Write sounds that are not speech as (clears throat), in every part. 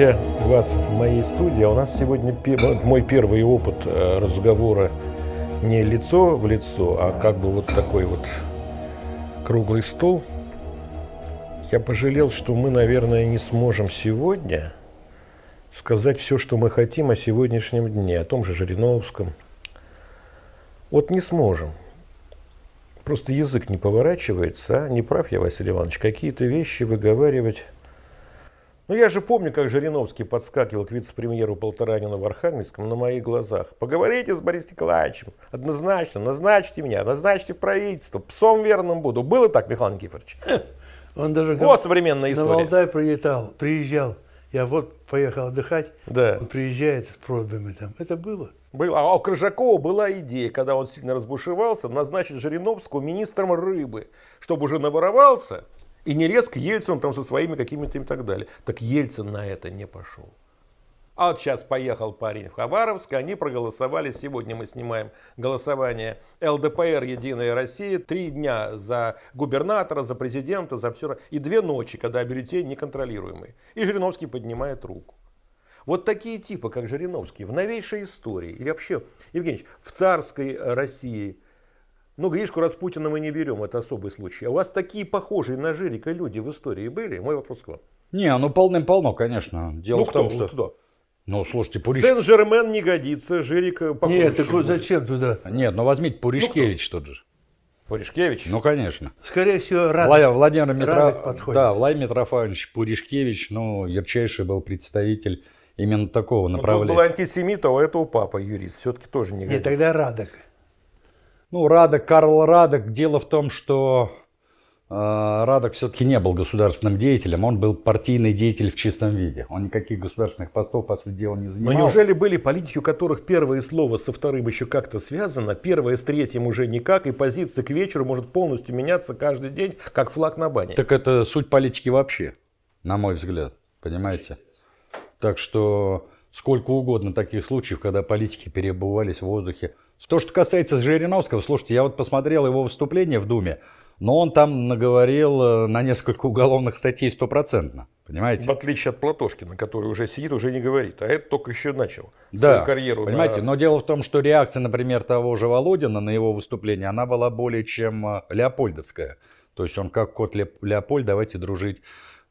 видя вас в моей студии, а у нас сегодня мой первый опыт э, разговора не лицо в лицо, а как бы вот такой вот круглый стол. Я пожалел, что мы, наверное, не сможем сегодня сказать все, что мы хотим о сегодняшнем дне, о том же Жириновском. Вот не сможем. Просто язык не поворачивается, а? Не прав я, Василий Иванович, какие-то вещи выговаривать ну, я же помню, как Жириновский подскакивал к вице-премьеру Полторанина в Архангельском на моих глазах. Поговорите с Борисом Николаевичем. Однозначно, назначьте меня, назначьте правительство. Псом верным буду. Было так, Михаил Никифорович? (laughs) Он даже вот современная история. На Валдай прилетал, приезжал. Я вот поехал отдыхать, да. он приезжает с просьбами там. Это было. Было. А у Крыжакова была идея, когда он сильно разбушевался, назначить Жириновского министром рыбы, чтобы уже наворовался и не резко Ельцин там со своими какими-то и так далее. Так Ельцин на это не пошел. А вот сейчас поехал парень в Хабаровск, они проголосовали. Сегодня мы снимаем голосование ЛДПР «Единая Россия». Три дня за губернатора, за президента, за все. И две ночи, когда бюллетень неконтролируемый. И Жириновский поднимает руку. Вот такие типы, как Жириновский, в новейшей истории, или вообще, Евгений, в царской России – ну, Гришку Распутина мы не берем, это особый случай. А у вас такие похожие на Жирика люди в истории были? Мой вопрос к вам. Не, ну полным-полно, конечно. Дело ну, в кто, том, что... Кто? Ну, слушайте, Пуриш... Сен-Жермен не годится, Жирик э, похож. Нет, так вот зачем туда? Нет, ну возьмите Пуришкевич ну, тот же. Пуришкевич? Ну, конечно. Скорее всего, Радок, Владимир Митро... подходит. Да, Владимир Митрофанович Пуришкевич, ну, ярчайший был представитель именно такого направления. Ну, был антисемит, а у этого папа юрист. Все-таки тоже не годится. Нет, тогда Радок. Ну, Радок, Карл Радок. Дело в том, что э, Радок все-таки не был государственным деятелем, он был партийный деятель в чистом виде. Он никаких государственных постов, по сути дела, не занимал. Но неужели были политики, у которых первое слово со вторым еще как-то связано, первое с третьим уже никак, и позиция к вечеру может полностью меняться каждый день, как флаг на бане? Так это суть политики вообще, на мой взгляд, понимаете? Так что сколько угодно таких случаев, когда политики перебывались в воздухе то, что касается Жириновского, слушайте, я вот посмотрел его выступление в Думе, но он там наговорил э, на несколько (laughs) уголовных статей стопроцентно, понимаете? В отличие от Платошкина, который уже сидит, уже не говорит, а это только еще начал да, свою карьеру. понимаете, на... но дело в том, что реакция, например, того же Володина на его выступление, она была более чем э, леопольдовская. То есть он как кот Леопольд, давайте дружить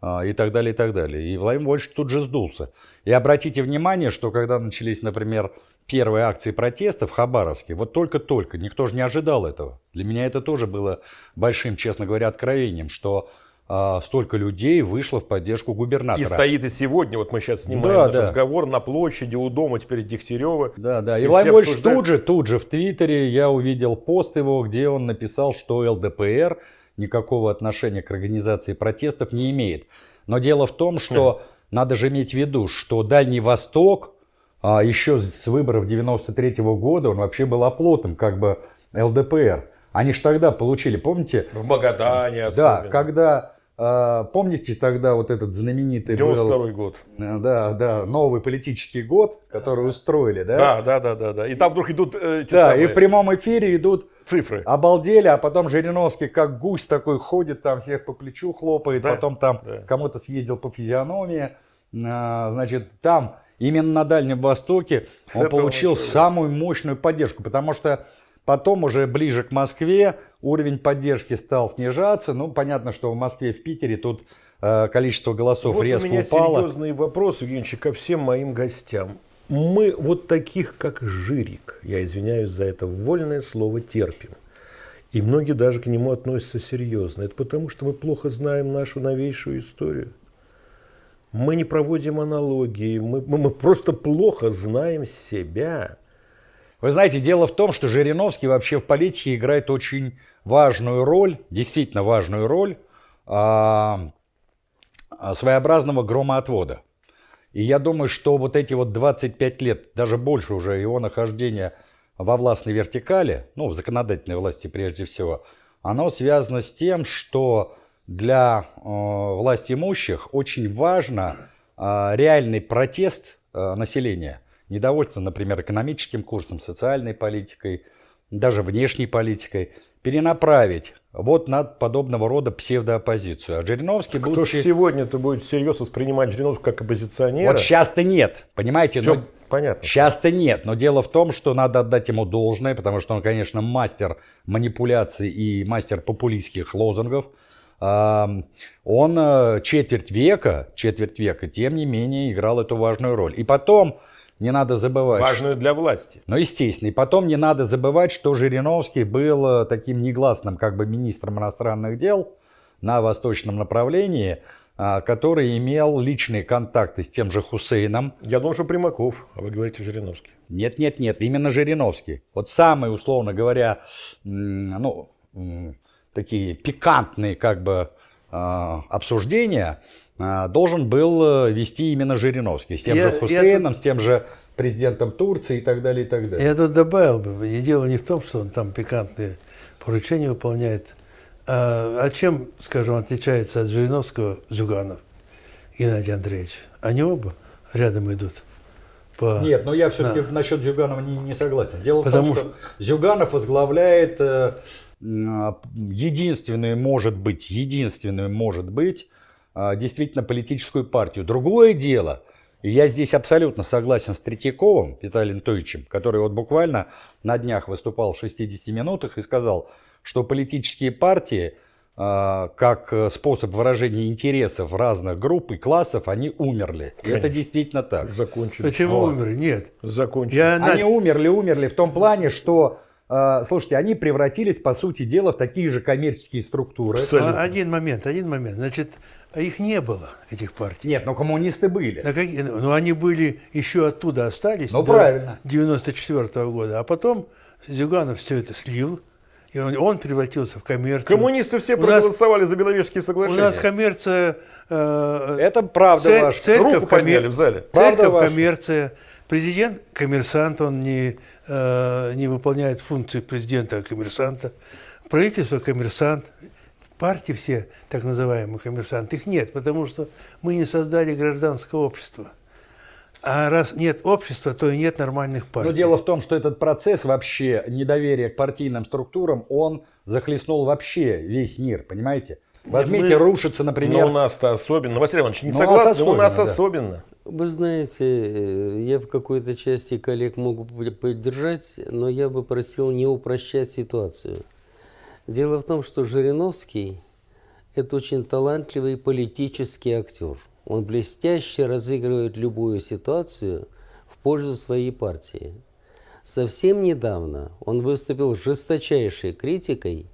и так далее, и так далее. И Владимир Вольфович тут же сдулся. И обратите внимание, что когда начались, например, первые акции протеста в Хабаровске, вот только-только, никто же не ожидал этого. Для меня это тоже было большим, честно говоря, откровением, что а, столько людей вышло в поддержку губернатора. И стоит и сегодня, вот мы сейчас снимаем да, наш да. разговор на площади у дома теперь Дегтярева. Да, да. И, и Владимир Вольфович обсуждают... тут же, тут же в Твиттере я увидел пост его, где он написал, что ЛДПР никакого отношения к организации протестов не имеет. Но дело в том, что надо же иметь в виду, что Дальний Восток а еще с выборов 93 -го года он вообще был оплотом как бы ЛДПР. Они же тогда получили, помните? В Магадане особенно. Да, когда а, помните тогда вот этот знаменитый 92 был, год. Э, да, да, новый политический год, который устроили, да? Да, да, да, да, да. И там вдруг идут э, Да, самые... и в прямом эфире идут цифры. Обалдели, а потом Жириновский как гусь такой ходит, там всех по плечу хлопает, да, потом там да. кому-то съездил по физиономии. А, значит, там именно на Дальнем Востоке С он получил начала. самую мощную поддержку, потому что Потом уже ближе к Москве уровень поддержки стал снижаться. Ну, понятно, что в Москве, в Питере тут э, количество голосов вот резко упало. у меня упало. серьезный вопрос, Евгеньевич, ко всем моим гостям. Мы вот таких, как Жирик, я извиняюсь за это вольное слово, терпим. И многие даже к нему относятся серьезно. Это потому, что мы плохо знаем нашу новейшую историю. Мы не проводим аналогии, мы, мы, просто плохо знаем себя. Вы знаете, дело в том, что Жириновский вообще в политике играет очень важную роль, действительно важную роль а, а, своеобразного громоотвода. И я думаю, что вот эти вот 25 лет, даже больше уже его нахождения во властной вертикали, ну, в законодательной власти прежде всего, оно связано с тем, что для э, власть имущих очень важно э, реальный протест э, населения – недовольство, например, экономическим курсом, социальной политикой, даже внешней политикой, перенаправить вот на подобного рода псевдооппозицию. А Жириновский, Кто будучи... сегодня-то будет всерьез воспринимать Жириновского как оппозиционера? Вот сейчас-то нет, понимаете? Всё но- понятно. Сейчас-то нет, но дело в том, что надо отдать ему должное, потому что он, конечно, мастер манипуляций и мастер популистских лозунгов. Он э, четверть века, четверть века, тем не менее, играл эту важную роль. И потом, не надо забывать, Важную для власти. ну, естественно. И потом не надо забывать, что Жириновский был э, таким негласным как бы министром иностранных дел на восточном направлении, а, который имел личные контакты с тем же Хусейном. Я думал, что Примаков, а вы говорите Жириновский. Нет, нет, нет, именно Жириновский. Вот самые, условно говоря, ну, такие пикантные как бы а, обсуждения должен был э, вести именно Жириновский. С тем Я- же я Хусейном, с тем же президентом Турции и так далее, и так далее. Я тут добавил бы, и дело не в том, что он там пикантные поручения выполняет, а, а чем, скажем, отличается от Жириновского Зюганов Геннадий Андреевич? Они оба рядом идут. По... Нет, но я все-таки Да. насчет Зюганова не, не согласен. Дело Потому в том, что Зюганов возглавляет э, м, единственную, может быть, единственную, может быть, а, действительно политическую партию. Другое дело, и я здесь абсолютно согласен с Третьяковым Виталием Анатольевичем, который вот буквально на днях выступал в 60 минутах и сказал, что политические партии а, как э, способ выражения интересов разных групп и классов, они умерли. И это действительно так. Закончили. Почему Вот. умерли? Нет. Закончили. Я Они умерли, умерли в том плане, что, э, слушайте, они превратились, по сути дела, в такие же коммерческие структуры. Абсолютно. А, Один момент, один момент. Значит, их не было, этих партий. Нет, но коммунисты были. Какие- ну, они были еще оттуда остались Ну, до правильно. 94 года. А потом Зюганов все это слил, и он, он превратился в коммерцию. Коммунисты все У нас- проголосовали за Беловежские У соглашения. нас коммерция... э, Это правда цель- ваша. церковь Руку коммер- в зале. Правда Церковь ваша. коммерция. Президент коммерсант, он не, э, не выполняет функции президента а коммерсанта. Правительство коммерсант. Партии все, так называемые коммерсанты, их нет, потому что мы не создали гражданское общество. А раз нет общества, то и нет нормальных партий. Но дело в том, что этот процесс вообще недоверия к партийным структурам, он захлестнул вообще весь мир, понимаете? Возьмите, мы- рушится, Но например... у нас-то особенно. Василий Иванович, не Ну, у нас согласны, у нас особенно, да. особенно. Вы знаете, я в какой-то части коллег могу поддержать, но я бы просил не упрощать ситуацию. Дело в том, что Жириновский – это очень талантливый политический актер. Он блестяще разыгрывает любую ситуацию в пользу своей партии. Совсем недавно он выступил жесточайшей критикой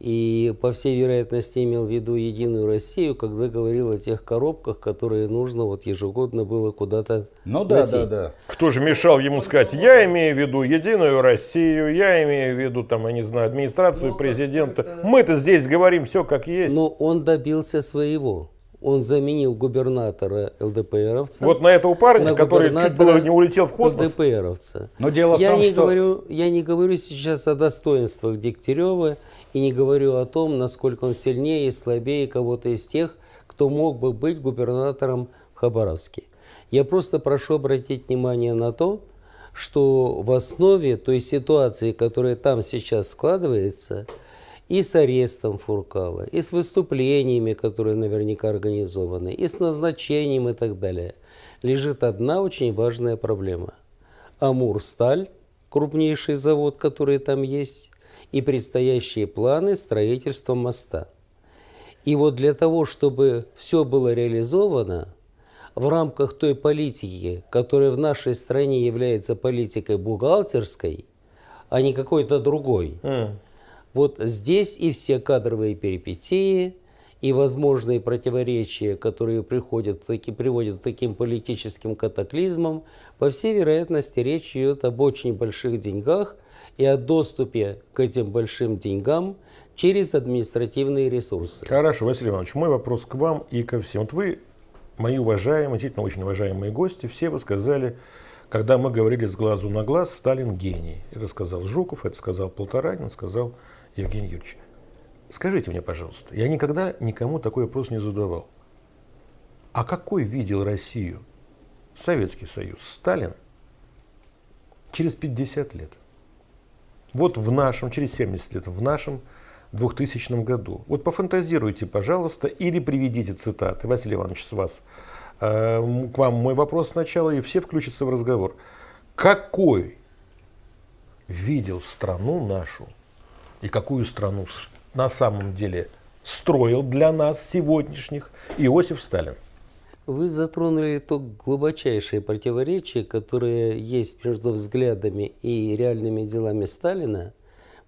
и, по всей вероятности, имел в виду Единую Россию, когда говорил о тех коробках, которые нужно вот ежегодно было куда-то Ну да, носить. да, да. Кто же мешал ему сказать, я имею в виду Единую Россию, я имею в виду, там, я не знаю, администрацию президента. Мы-то здесь говорим все как есть. Но он добился своего. Он заменил губернатора ЛДПРовца. вот на этого парня, на который чуть было не улетел в космос. ЛДПРовца. Но дело в я том, не что- говорю, я не говорю сейчас о достоинствах Дегтярева и не говорю о том, насколько он сильнее и слабее кого-то из тех, кто мог бы быть губернатором в Хабаровске. Я просто прошу обратить внимание на то, что в основе той ситуации, которая там сейчас складывается, и с арестом Фуркала, и с выступлениями, которые наверняка организованы, и с назначением и так далее, лежит одна очень важная проблема. Амурсталь, крупнейший завод, который там есть, и предстоящие планы строительства моста. И вот для того, чтобы все было реализовано в рамках той политики, которая в нашей стране является политикой бухгалтерской, а не какой-то другой, М. вот здесь и все кадровые перипетии, и возможные противоречия, которые приходят, таки, приводят к таким политическим катаклизмам, по всей вероятности речь идет об очень больших деньгах и о доступе к этим большим деньгам через административные ресурсы. Хорошо, Василий Иванович, мой вопрос к вам и ко всем. Вот вы, мои уважаемые, действительно очень уважаемые гости, все вы сказали, когда мы говорили с глазу на глаз, Сталин гений. Это сказал Жуков, это сказал Полторанин, сказал Евгений Юрьевич. Скажите мне, пожалуйста, я никогда никому такой вопрос не задавал. А какой видел Россию Советский Союз Сталин через 50 лет? Вот в нашем, через 70 лет, в нашем 2000 году. Вот пофантазируйте, пожалуйста, или приведите цитаты. Василий Иванович, с вас. Э, к вам мой вопрос сначала, и все включатся в разговор. Какой видел страну нашу и какую страну на самом деле строил для нас сегодняшних Иосиф Сталин? Вы затронули то глубочайшее противоречие, которое есть между взглядами и реальными делами Сталина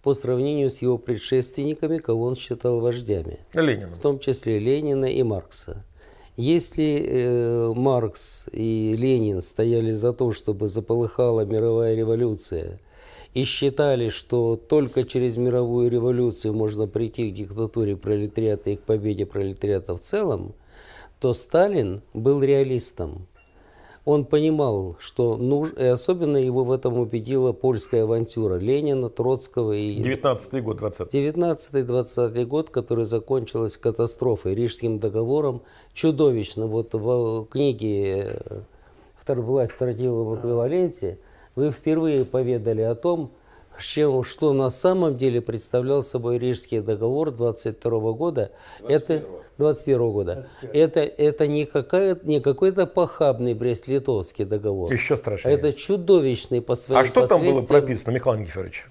по сравнению с его предшественниками, кого он считал вождями. Ленина. В том числе Ленина и Маркса. Если э, Маркс и Ленин стояли за то, чтобы заполыхала мировая революция, и считали, что только через мировую революцию можно прийти к диктатуре пролетариата и к победе пролетариата в целом, то Сталин был реалистом. Он понимал, что нужно, и особенно его в этом убедила польская авантюра Ленина, Троцкого и... 19 год, 20 19-20 год, который закончилась катастрофой, Рижским договором, чудовищно. Вот в книге «Власть в тротиловом эквиваленте» вы впервые поведали о том, чем, что на самом деле представлял собой Рижский договор 22 года. 21 это 21 года. 21. Это, это не, какая, не какой-то похабный Брест-Литовский договор. Еще страшнее. Это чудовищный по своим А что там было прописано, Михаил Никифорович?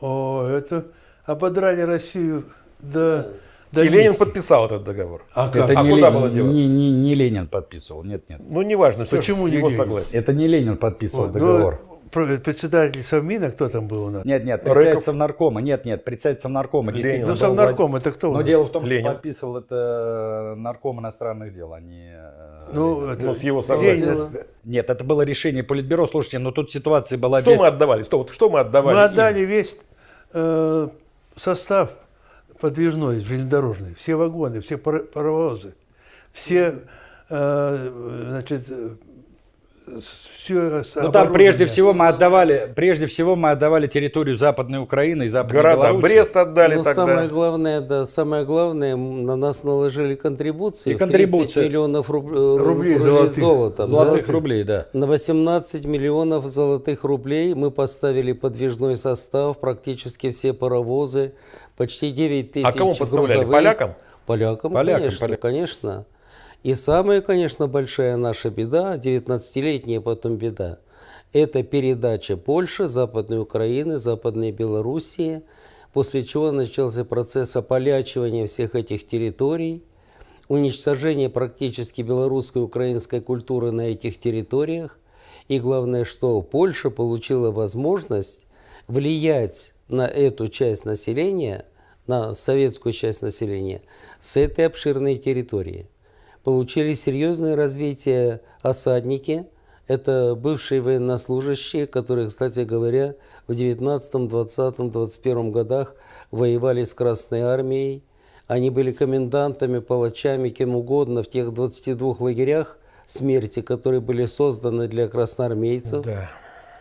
О, это ободрали Россию до... Да и Ленин подписал этот договор. А, как? Это а не куда Ленин, было деваться? Не, не, не Ленин подписывал, нет, нет. Ну, неважно, Почему не его согласие. Это не Ленин подписывал вот, договор. Ну, председатель Совмина, кто там был у нас? Нет, нет, председатель Совнаркома, нет, нет, председатель Совнаркома. Ленин. Ну, Совнарком, это кто? Но дело в том, Ленин. что подписывал это нарком иностранных дел, а не... Э, ну, это, ну с его согласия. Ленин. Нет, это было решение Политбюро, слушайте, но тут ситуация была... Что мы отдавали? Что, что мы отдавали? Мы отдали им? весь э, состав подвижной, железнодорожный, все вагоны, все паровозы, все, э, значит, все Ну там прежде всего мы отдавали, прежде всего мы отдавали территорию Западной Украины и Западной Города. Брест отдали Но тогда. Самое главное, да, самое главное, на нас наложили контрибуцию. И контрибуцию. 30 миллионов руб... Э, рублей, рублей золотых. золота. Золотых да? рублей, да. На 18 миллионов золотых рублей мы поставили подвижной состав, практически все паровозы, почти 9 тысяч А кому поставляли? Полякам? Полякам, Полякам конечно, полякам. конечно. И самая, конечно, большая наша беда, 19-летняя потом беда, это передача Польши, Западной Украины, Западной Белоруссии, после чего начался процесс ополячивания всех этих территорий, уничтожение практически белорусской и украинской культуры на этих территориях. И главное, что Польша получила возможность влиять на эту часть населения, на советскую часть населения, с этой обширной территории получили серьезное развитие осадники. Это бывшие военнослужащие, которые, кстати говоря, в 19, 20, 21 годах воевали с Красной Армией. Они были комендантами, палачами, кем угодно в тех 22 лагерях смерти, которые были созданы для красноармейцев. Да.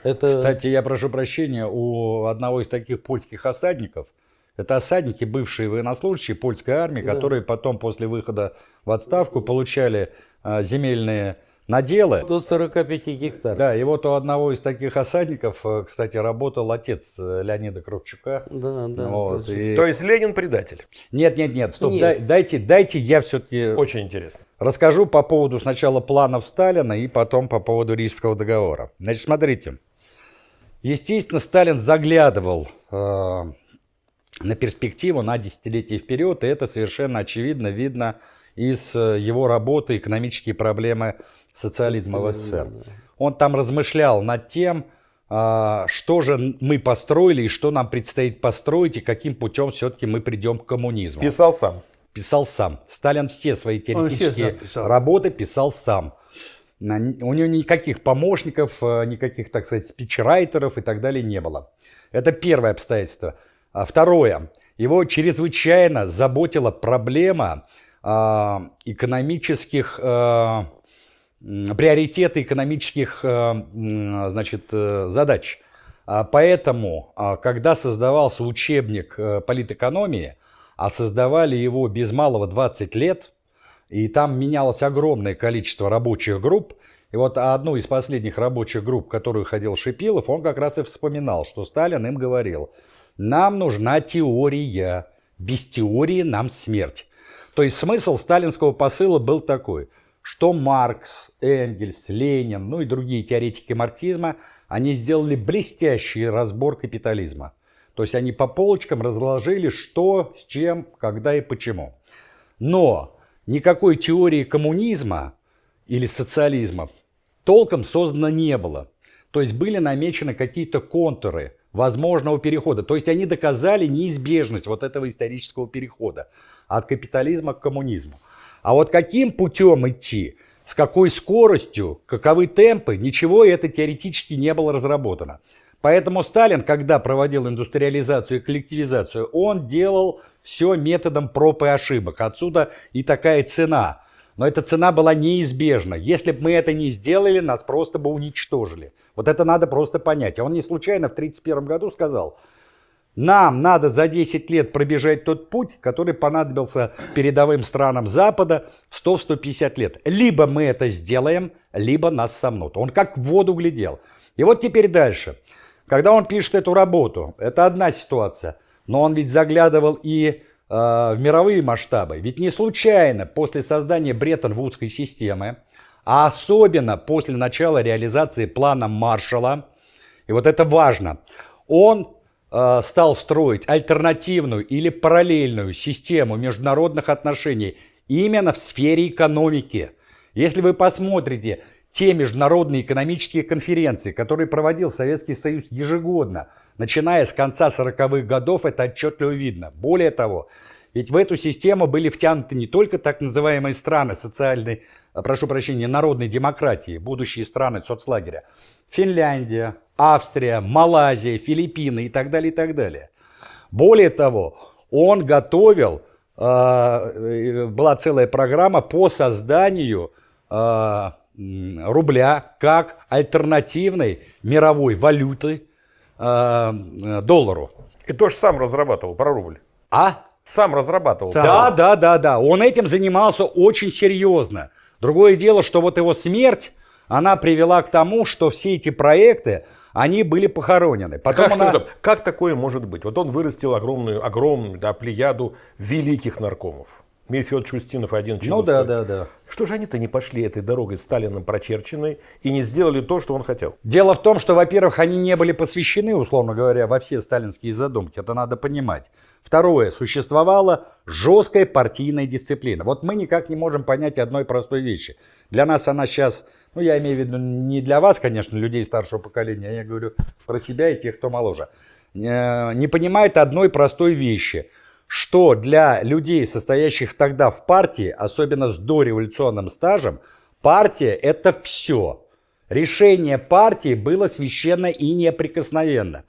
Это... Кстати, я прошу прощения, у одного из таких польских осадников – это осадники, бывшие военнослужащие польской армии, да. которые потом после выхода в отставку получали а, земельные наделы. До 45 гектаров. Да, и вот у одного из таких осадников, э, кстати, работал отец э, Леонида Кравчука. Да, да. Вот, и... То есть Ленин предатель? Нет, нет, нет, стоп, нет. Дай, дайте, дайте я все-таки... Очень интересно. Расскажу по поводу сначала планов Сталина и потом по поводу Рижского договора. Значит, смотрите. Естественно, Сталин заглядывал э, на перспективу, на десятилетия вперед, и это совершенно очевидно видно из э, его работы «Экономические проблемы социализма в СССР». Он там размышлял над тем, а, что же мы построили и что нам предстоит построить, и каким путем все-таки мы придем к коммунизму. Писал сам. Писал сам. Сталин все свои теоретические писал. работы писал сам. У него никаких помощников, э, никаких, так сказать, спичрайтеров и так далее не было. Это первое обстоятельство. А второе. Его чрезвычайно заботила проблема а, экономических, а, приоритеты экономических значит, э, задач. Поэтому, когда создавался учебник э, политэкономии, а создавали его без малого 20 лет, и там менялось огромное количество рабочих групп, И вот одну из последних рабочих групп, которую ходил Шипилов, он как раз и вспоминал, что Сталин им говорил, нам нужна теория, без теории нам смерть. То есть смысл сталинского посыла был такой, что Маркс, Энгельс, Ленин, ну и другие теоретики марксизма, они сделали блестящий разбор капитализма. То есть они по полочкам разложили, что, с чем, когда и почему. Но никакой теории коммунизма или социализма толком создано не было. То есть были намечены какие-то контуры возможного перехода. То есть они доказали неизбежность вот этого исторического перехода от капитализма к коммунизму. А вот каким путем идти, с какой скоростью, каковы темпы, ничего это теоретически не было разработано. Поэтому Сталин, когда проводил индустриализацию и коллективизацию, он делал все методом проб и ошибок. Отсюда и такая цена – но эта цена была неизбежна. Если бы мы это не сделали, нас просто бы уничтожили. Вот это надо просто понять. А он не случайно в 1931 году сказал, нам надо за 10 лет пробежать тот путь, который понадобился передовым странам Запада 100-150 лет. Либо мы это сделаем, либо нас сомнут. Он как в воду глядел. И вот теперь дальше. Когда он пишет эту работу, это одна ситуация. Но он ведь заглядывал и Э, в мировые масштабы. Ведь не случайно после создания Бреттон-Вудской системы, а особенно после начала реализации плана Маршалла, и вот это важно, он э, стал строить альтернативную или параллельную систему международных отношений именно в сфере экономики. Если вы посмотрите те международные экономические конференции, которые проводил Советский Союз ежегодно – начиная с конца 40-х годов, это отчетливо видно. Более того, ведь в эту систему были втянуты не только так называемые страны социальной, прошу прощения, народной демократии, будущие страны соцлагеря. Финляндия, Австрия, Малайзия, Филиппины и так далее, и так далее. Более того, он готовил, а, э, была целая программа по созданию а, рубля как альтернативной мировой валюты Э, э, доллару. И тоже сам разрабатывал про рубль. А? Сам разрабатывал. Да, да, да, да. Он этим занимался очень серьезно. Другое дело, что вот его смерть, она привела к тому, что все эти проекты, они были похоронены. Потом как, она... что как такое может быть? Вот он вырастил огромную, огромную да, плеяду великих наркомов. Мефиод Чустинов и один Ну да, да, да. Что же они-то не пошли этой дорогой Сталином прочерченной и не сделали то, что он хотел? Дело в том, что, во-первых, они не были посвящены, условно говоря, во все сталинские задумки. Это надо понимать. Второе. Существовала жесткая партийная дисциплина. Вот мы никак не можем понять одной простой вещи. Для нас она сейчас, ну я имею в виду не для вас, конечно, людей старшего поколения, я говорю про себя и тех, кто моложе. Э, не понимает одной простой вещи – что для людей, состоящих тогда в партии, особенно с дореволюционным стажем, партия – это все. Решение партии было священно и неприкосновенно.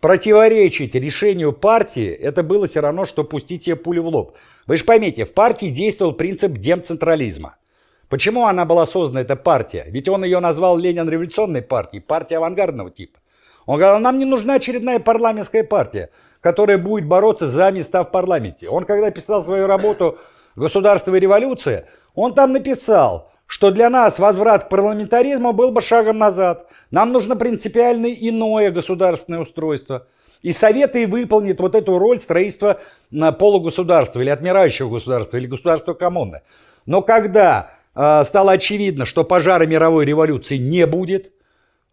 Противоречить решению партии – это было все равно, что пустить себе пулю в лоб. Вы же поймите, в партии действовал принцип демцентрализма. Почему она была создана, эта партия? Ведь он ее назвал Ленин революционной партией, партией авангардного типа. Он говорил, нам не нужна очередная парламентская партия которая будет бороться за места в парламенте. Он, когда писал свою работу «Государство и революция», он там написал, что для нас возврат к парламентаризму был бы шагом назад. Нам нужно принципиально иное государственное устройство. И Советы и выполнит вот эту роль строительства полугосударства или отмирающего государства или государства коммуны. Но когда э, стало очевидно, что пожара мировой революции не будет,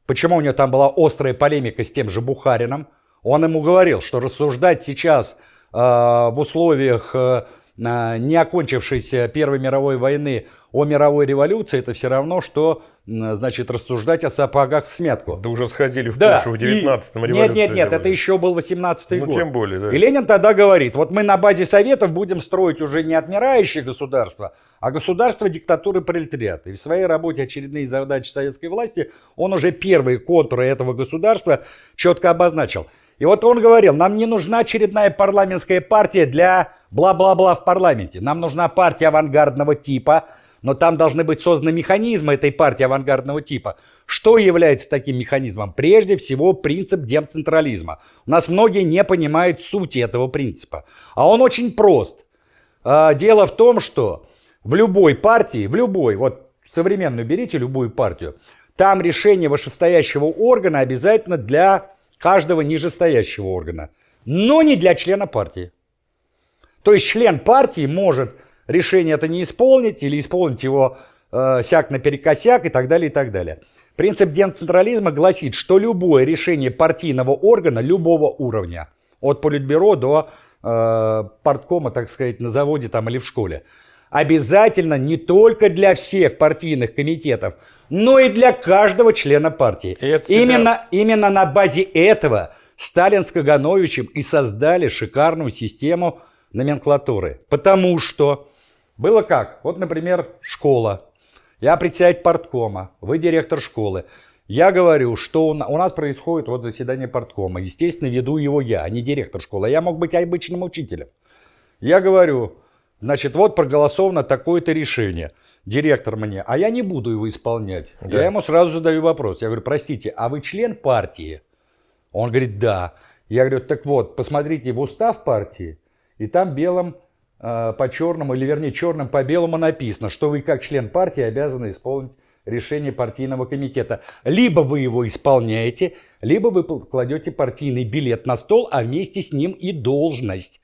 почему у него там была острая полемика с тем же Бухарином, он ему говорил, что рассуждать сейчас э, в условиях э, не окончившейся Первой мировой войны о мировой революции, это все равно, что значит, рассуждать о сапогах в смятку. Да уже сходили в да. Польшу в 19-м революции. Нет, нет, нет, это еще был 18-й ну, год. тем более, да. И Ленин тогда говорит, вот мы на базе Советов будем строить уже не отмирающее государство, а государство диктатуры пролетариата. И в своей работе «Очередные задачи советской власти» он уже первые контуры этого государства четко обозначил – и вот он говорил, нам не нужна очередная парламентская партия для бла-бла-бла в парламенте. Нам нужна партия авангардного типа, но там должны быть созданы механизмы этой партии авангардного типа. Что является таким механизмом? Прежде всего принцип демцентрализма. У нас многие не понимают сути этого принципа. А он очень прост. А, дело в том, что в любой партии, в любой, вот современную берите любую партию, там решение вышестоящего органа обязательно для каждого нижестоящего органа, но не для члена партии. То есть член партии может решение это не исполнить или исполнить его э, сяк наперекосяк и так далее, и так далее. Принцип децентрализма гласит, что любое решение партийного органа любого уровня, от политбюро до э, парткома, так сказать, на заводе там или в школе, обязательно не только для всех партийных комитетов, но и для каждого члена партии. Именно, именно на базе этого Сталин с Кагановичем и создали шикарную систему номенклатуры. Потому что было как? Вот, например, школа. Я председатель парткома, вы директор школы. Я говорю, что у нас происходит вот заседание парткома. Естественно, веду его я, а не директор школы. Я мог быть обычным учителем. Я говорю, значит, вот проголосовано такое-то решение. Директор мне, а я не буду его исполнять. Да. Я ему сразу задаю вопрос. Я говорю, простите, а вы член партии? Он говорит, да. Я говорю, так вот, посмотрите в устав партии, и там белым э, по черному, или вернее черным по белому написано, что вы как член партии обязаны исполнить решение партийного комитета. Либо вы его исполняете, либо вы кладете партийный билет на стол, а вместе с ним и должность.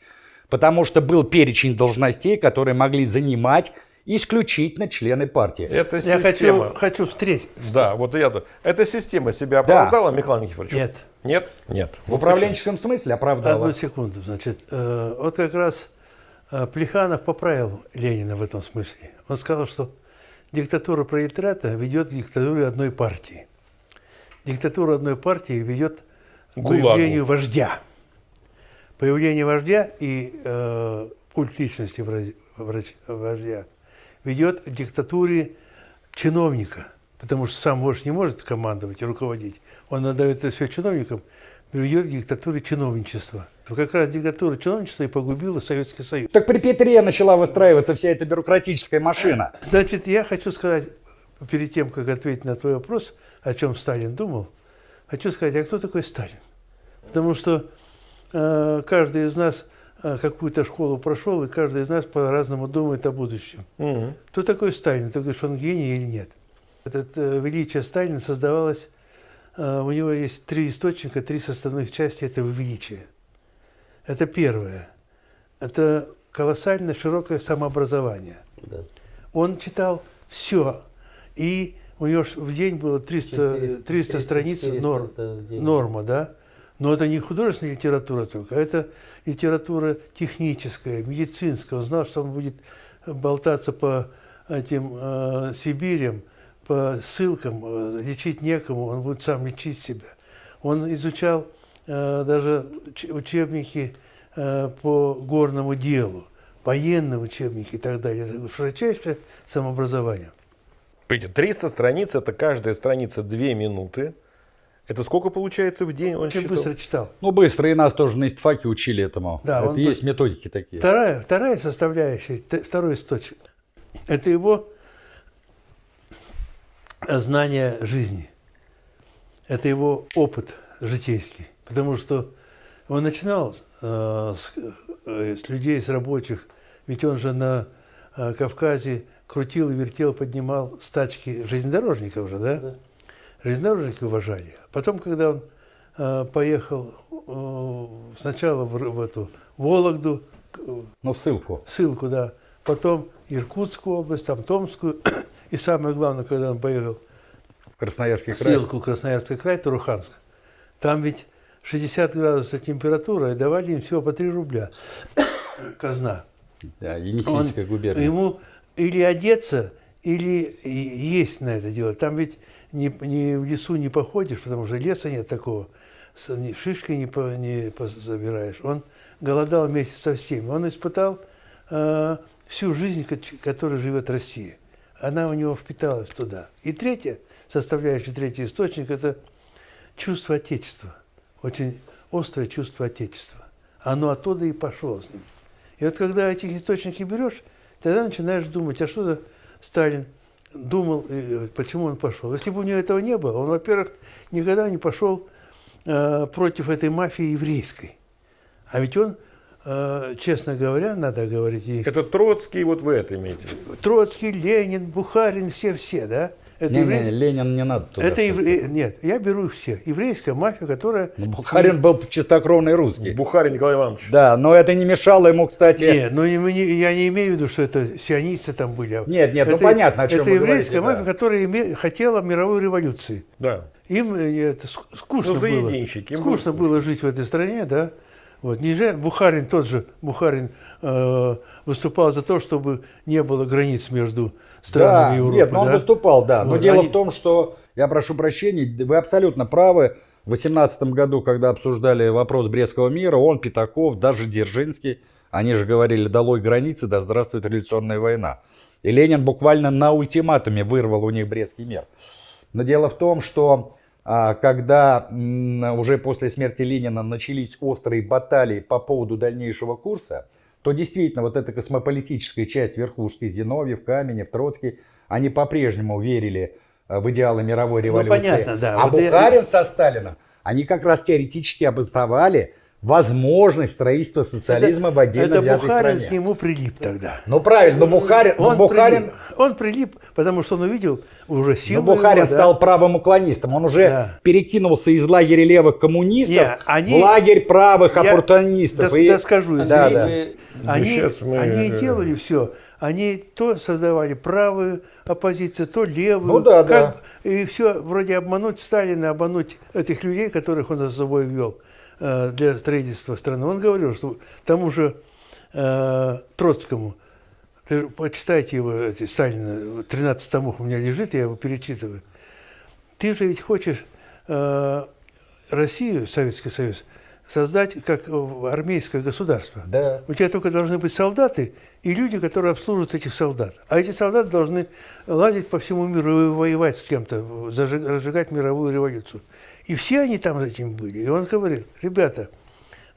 Потому что был перечень должностей, которые могли занимать исключительно члены партии. Это я хочу, хочу встретить. Да, вот я тут. Эта система себя оправдала, да. Михаил Никифорович? Нет. Нет? Нет. В управленческом смысле оправдала. Одну секунду. Значит, э, вот как раз э, Плеханов поправил Ленина в этом смысле. Он сказал, что диктатура пролетариата ведет к диктатуре одной партии. Диктатура одной партии ведет к появлению вождя. Появление вождя и э, культ личности вождя ведет к диктатуре чиновника, потому что сам вождь не может командовать и руководить. Он отдает это все чиновникам, ведет к диктатуре чиновничества. Как раз диктатура чиновничества и погубила Советский Союз. Так при Петре начала выстраиваться вся эта бюрократическая машина. Значит, я хочу сказать, перед тем, как ответить на твой вопрос, о чем Сталин думал, хочу сказать, а кто такой Сталин? Потому что каждый из нас э, какую-то школу прошел, и каждый из нас по-разному думает о будущем. Угу. Кто такой Сталин? Ты говоришь, он гений или нет? Это э, величие Сталина создавалось, э, у него есть три источника, три составных части этого величия. Это первое. Это колоссально широкое самообразование. Да. Он читал все. И у него в день было 300, 300, 300 страниц 400 норм, норма, да? Но это не художественная литература только, а это литература техническая, медицинская. Он знал, что он будет болтаться по этим э, Сибирям, по ссылкам, э, лечить некому, он будет сам лечить себя. Он изучал Э, даже учебники э, по горному делу, военные учебники и так далее. Это широчайшее самообразование. 300 страниц, это каждая страница 2 минуты. Это сколько получается в день? Он Очень считал? быстро читал. Ну, быстро. И нас тоже на истфаке учили этому. Да, это есть быстро. методики такие. Вторая, вторая составляющая, второй источник, это его знание жизни. Это его опыт житейский. Потому что он начинал э, с, э, с людей, с рабочих, ведь он же на э, Кавказе крутил и вертел, поднимал стачки железнодорожников же, да? да. Железнодорожники уважали. Потом, когда он э, поехал э, сначала в, в эту Вологду, ну, ссылку. Ссылку, да. Потом Иркутскую область, там Томскую. (clears throat) И самое главное, когда он поехал в Красноярский край. Ссылку Красноярский край, Туруханск. Там ведь 60 градусов температура, и давали им всего по 3 рубля. (clears throat) Казна. Да, Енисейская губерния. Ему или одеться, или есть на это дело. Там ведь не, не в лесу не походишь, потому что леса нет такого. Шишкой не, по, не забираешь. Он голодал вместе со всеми. Он испытал э, всю жизнь, которой живет Россия. Она у него впиталась туда. И третье, составляющий третий источник, это чувство Отечества очень острое чувство Отечества. Оно оттуда и пошло с ним. И вот когда этих источники берешь, тогда начинаешь думать, а что за Сталин думал, и почему он пошел. Если бы у него этого не было, он, во-первых, никогда не пошел э, против этой мафии еврейской. А ведь он э, честно говоря, надо говорить, и Это Троцкий, вот вы это имеете. Троцкий, Ленин, Бухарин, все-все, да? Это Не, не, еврейская- Ленин не надо туда. Это евре- Нет, я беру их все. Еврейская мафия, которая... Ну, Бухарин был чистокровный русский. Бухарин Николай Иванович. Да, но это не мешало ему, кстати... Нет, ну не- не- я не имею в виду, что это сионисты там были. а Нет, нет, ну это, понятно, о чем Это вы еврейская говорите, мафия, которая име- хотела мировой революции. Да. Им э, это ск- скучно Ну, было. им Скучно было жить в этой стране, да. Вот. Не же- Бухарин, тот же Бухарин э, выступал за то, чтобы не было границ между странами да, Европы. Нет, но он да? выступал, да. Но Вот, дело они- в том, что, я прошу прощения, вы абсолютно правы. В 2018 году, когда обсуждали вопрос Брестского мира, он, Пятаков, даже Дзержинский, они же говорили, долой границы, да здравствует революционная война. И Ленин буквально на ультиматуме вырвал у них Брестский мир. Но дело в том, что а, когда уже после смерти Ленина начались острые баталии по поводу дальнейшего курса, то действительно вот эта космополитическая часть верхушки, Зиновьев, Каменев, Троцкий, они по-прежнему верили э, в идеалы мировой Ну, революции. понятно, да. А Вот я- Бухарин со Сталином, они как раз теоретически обосновали возможность строительства социализма в отдельно это взятой Бухарин стране. к нему прилип тогда. Ну правильно, но Бухарин, но Он, Бухарин, прилип, он прилип, потому что он увидел уже но силу Бухарин его, да. стал правым уклонистом. Он уже Да. перекинулся из лагеря левых коммунистов Не, они- в лагерь правых Я оппортунистов. дос- И- Да, да. Извините, Они, сейчас мы- они делали все. Они то создавали правую оппозицию, то левую. Ну да, как, И все вроде обмануть Сталина, обмануть этих людей, которых он за собой ввел э, для строительства страны. Он говорил, что тому же э, Троцкому, почитайте его, эти, Сталина, 13 томов у меня лежит, я его перечитываю. Ты же ведь хочешь э, Россию, Советский Союз, создать как армейское государство. Да. У тебя только должны быть солдаты и люди, которые обслуживают этих солдат. А эти солдаты должны лазить по всему миру и воевать с кем-то, разжигать мировую революцию. И все они там с этим были. И он говорил, ребята,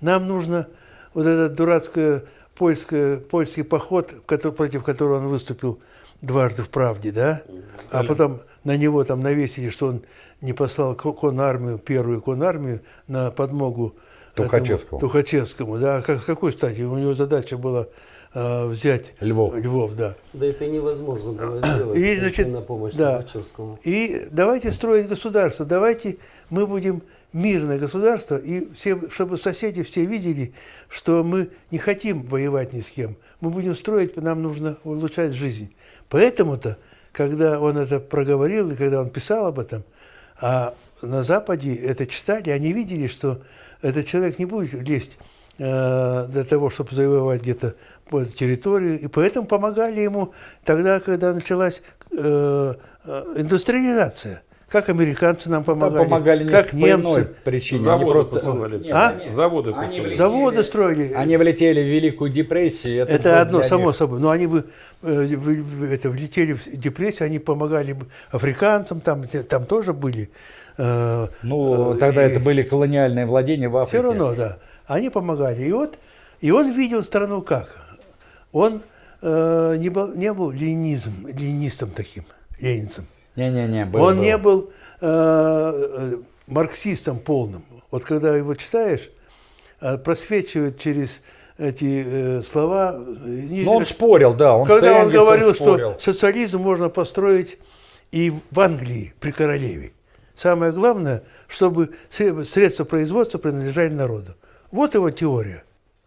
нам нужно вот этот дурацкий польское, польский поход, против которого он выступил дважды в «Правде», да? А потом на него там навесили, что он не послал ко- конармию, первую конармию на подмогу этому Тухачевскому. Тухачевскому, да. А Как, с какой стати? У него задача была э, взять Львов. Львов, да. Да это невозможно было сделать. И, значит, на помощь да. Тухачевскому. И давайте строить государство, давайте мы будем мирное государство, и все, чтобы соседи все видели, что мы не хотим воевать ни с кем. Мы будем строить, нам нужно улучшать жизнь. Поэтому-то, когда он это проговорил, и когда он писал об этом, а на Западе это читали, они видели, что этот человек не будет лезть э, для того, чтобы завоевать где-то территорию, и поэтому помогали ему тогда, когда началась э, э, индустриализация. Как американцы нам помогали, помогали не как немцы. причине. Заводы они просто... посылали. Нет, А? они- Заводы они посылали. влетели- Заводы строили. Они влетели в Великую депрессию. Это, Это одно, само них. собой. Но они бы э, это, влетели в депрессию, они помогали бы африканцам, там, там тоже были. э, Ну, э, тогда и- это были колониальные владения в Африке. Все равно, да. Они помогали. И вот, и он видел страну как? Он э, не, был, не был ленизм, ленинистом таким, ленинцем. Не-не-не. было, он было. не был э, э, марксистом полным. Вот когда его читаешь, э, просвечивает через эти э, слова. э, не- Но он спорил, да. Он когда он говорил, спорил. что социализм можно построить и в Англии при королеве. Самое главное, чтобы сре- средства производства принадлежали народу. Вот его теория.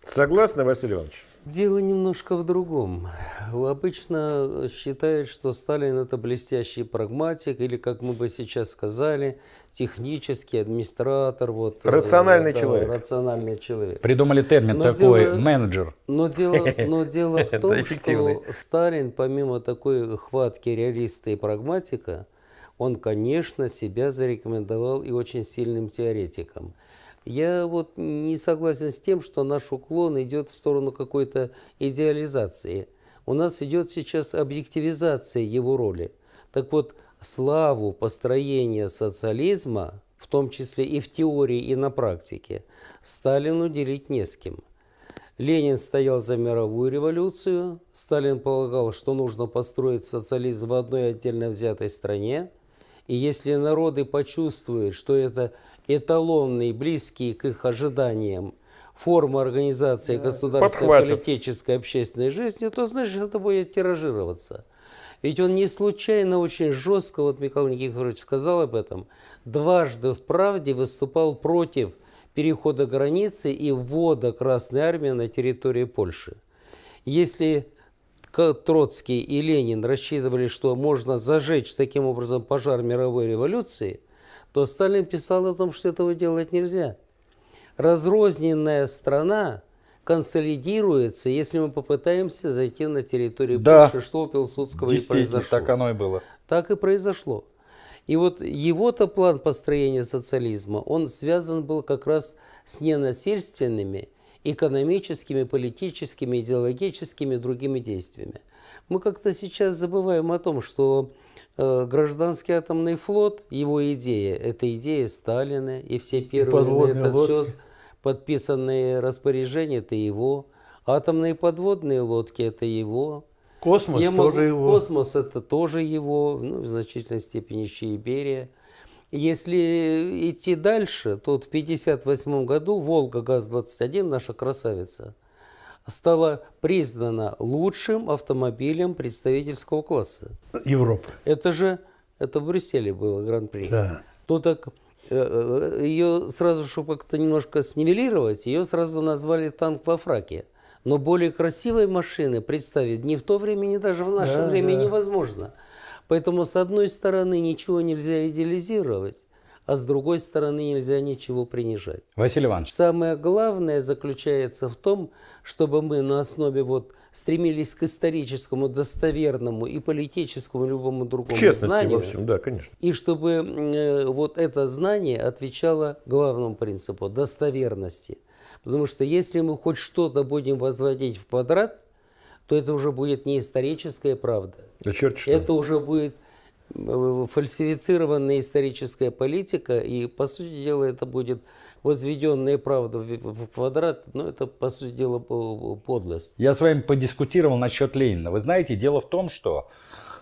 Согласны, Василий Иванович? Дело немножко в другом. Обычно считают, что Сталин это блестящий прагматик, или, как мы бы сейчас сказали, технический администратор. Вот, э, Рациональный да, человек. Рациональный человек. Придумали термин Но такой, дело- менеджер. Но дело, но дело (laughs) в том, что Сталин, помимо такой хватки реалиста и прагматика, он, конечно, себя зарекомендовал и очень сильным теоретиком. Я вот не согласен с тем, что наш уклон идет в сторону какой-то идеализации. У нас идет сейчас объективизация его роли. Так вот, славу построения социализма, в том числе и в теории, и на практике, Сталину делить не с кем. Ленин стоял за мировую революцию, Сталин полагал, что нужно построить социализм в одной отдельно взятой стране, и если народы почувствуют, что это эталонный, близкий к их ожиданиям форма организации государственной, Подхватит. политической, общественной жизни, то, значит, это будет тиражироваться. Ведь он не случайно очень жестко, вот Михаил Никифорович сказал об этом, дважды в «Правде» выступал против перехода границы и ввода Красной Армии на территорию Польши. Если Троцкий и Ленин рассчитывали, что можно зажечь таким образом пожар мировой революции, то Сталин писал о том, что этого делать нельзя. Разрозненная страна консолидируется, если мы попытаемся зайти на территорию Да. Польши, что у Пилсудского и произошло. так оно и было. Так и произошло. И вот его-то план построения социализма, он связан был как раз с ненасильственными экономическими, политическими, идеологическими и другими действиями. Мы как-то сейчас забываем о том, что гражданский атомный флот, его идея, это идея Сталина, и все первые на подводные этот лодки. счет подписанные распоряжения, это его. Атомные подводные лодки, это его. Космос Я тоже могу- его. Космос это тоже его, ну, в значительной степени еще и Берия. Если идти дальше, то вот в 1958 году Волга ГАЗ-21, наша красавица, стала признана лучшим автомобилем представительского класса. Европы. Это же, это в Брюсселе было гран-при. Да. То так ее сразу, чтобы как-то немножко снивелировать, ее сразу назвали танк во фраке. Но более красивой машины представить ни в то время, ни даже в наше Да, время да. невозможно. Поэтому, с одной стороны, ничего нельзя идеализировать, а с другой стороны, нельзя ничего принижать. Василий Иванович, Самое главное заключается в том, чтобы мы на основе вот стремились к историческому, достоверному и политическому любому другому Честности знанию. во всем, да, конечно. И чтобы э, вот это знание отвечало главному принципу – достоверности. Потому что если мы хоть что-то будем возводить в квадрат, то это уже будет не историческая правда. Да черт что. Это уже будет фальсифицированная историческая политика, и, по сути дела, это будет возведенная правда в квадрат, но это, по сути дела, по- подлость. я с вами подискутировал насчет Ленина. Вы знаете, дело в том, что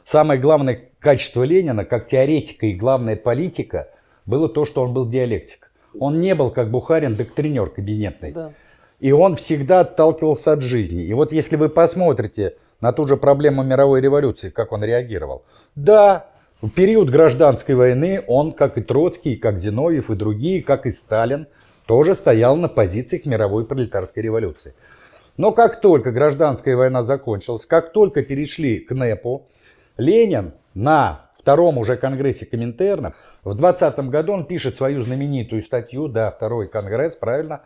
самое главное качество Ленина, как теоретика и главная политика, было то, что он был диалектик. Он не был, как Бухарин, доктринер кабинетный. Да. И он всегда отталкивался от жизни. И вот если вы посмотрите на ту же проблему мировой революции, как он реагировал. Да, в период гражданской войны он, как и Троцкий, как Зиновьев и другие, как и Сталин, тоже стоял на позициях мировой пролетарской революции. Но как только гражданская война закончилась, как только перешли к НЭПу, Ленин на втором уже конгрессе Коминтерна в 20 году он пишет свою знаменитую статью, да, второй конгресс, правильно,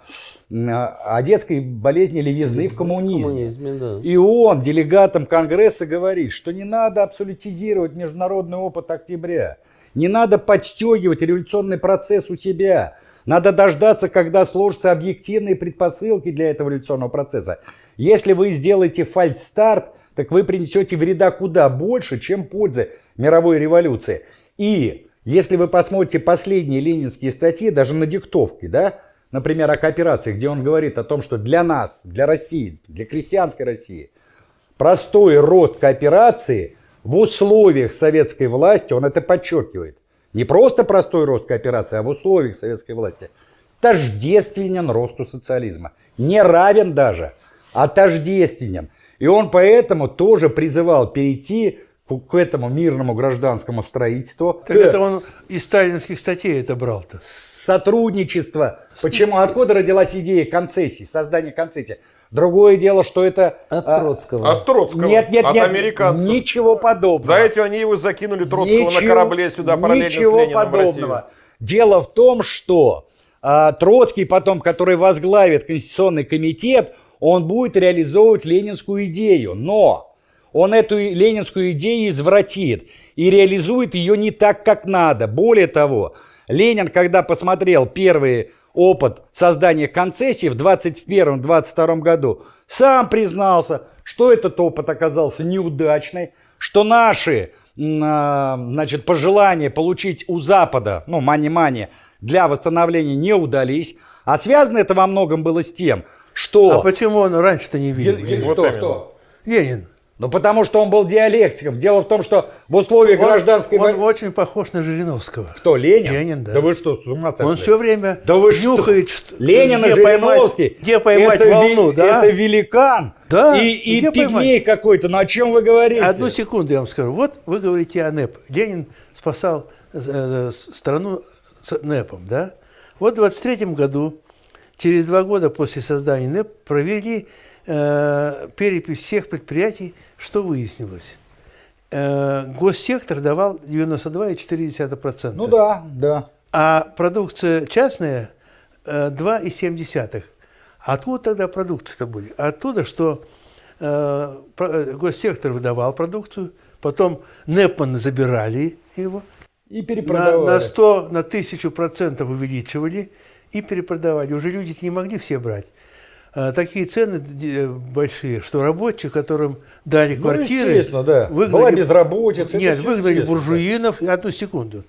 о детской болезни левизны в коммунизме. коммунизме, да. И он делегатам Конгресса говорит, что не надо абсолютизировать международный опыт октября. Не надо подстегивать революционный процесс у себя. Надо дождаться, когда сложатся объективные предпосылки для этого революционного процесса. Если вы сделаете фальстарт, так вы принесете вреда куда больше, чем пользы мировой революции. И если вы посмотрите последние ленинские статьи, даже на диктовке, да, например, о кооперации, где он говорит о том, что для нас, для России, для крестьянской России, простой рост кооперации в условиях советской власти, он это подчеркивает, не просто простой рост кооперации, а в условиях советской власти, тождественен росту социализма. Не равен даже, а тождественен. И он поэтому тоже призывал перейти к, этому мирному гражданскому строительству. Так это он из сталинских статей это брал-то. Сотрудничество. Почему? Откуда родилась идея концессий, создания концессий? Другое дело, что это... От а, Троцкого. От Троцкого, Нет, нет, от нет, американцев. ничего подобного. За этим они его закинули Троцкого на Ничего- корабле сюда параллельно с Ничего Лениным в Россию. подобного. Дело в том, что а, Троцкий потом, который возглавит Конституционный комитет, он будет реализовывать ленинскую идею. Но он эту ленинскую идею извратит и реализует ее не так, как надо. Более того, Ленин, когда посмотрел первый опыт создания концессии в 21-22 году, сам признался, что этот опыт оказался неудачный, что наши а, значит, пожелания получить у Запада, ну, мани-мани, для восстановления не удались. А связано это во многом было с тем, что... А почему он раньше-то не видел? Ге- ге- Вот кто, именно. кто? Ленин. Ну, потому что он был диалектиком. Дело в том, что в условиях Он- гражданской он, войны... очень похож на Жириновского. Кто, Ленин? Ленин, да. Да вы что, с ума сошли? Он все время Да вы нюхает, что, Ленин и где поймать, Жириновский. где поймать это волну, ве- да? Это великан. Да, И, и пигмей какой-то. Ну, о чем вы говорите? Одну секунду я вам скажу. Вот вы говорите о НЭП. Ленин спасал э, страну с НЭПом, да? Вот в 23 году, через два года после создания НЭП, провели э, перепись всех предприятий, что выяснилось. Э, госсектор давал 92,4%. Ну да, да. А продукция частная э, 2,7. Откуда тогда продукты-то были? Оттуда, что э, э, госсектор выдавал продукцию, потом Непман забирали его, И на, перепродавали. на 100, на 1000 процентов увеличивали и перепродавали. Уже люди не могли все брать. Э, Такие цены большие, что рабочие, которым дали Ну, квартиры, да. Была безработица, это Нет, выгнали буржуинов, одну секунду.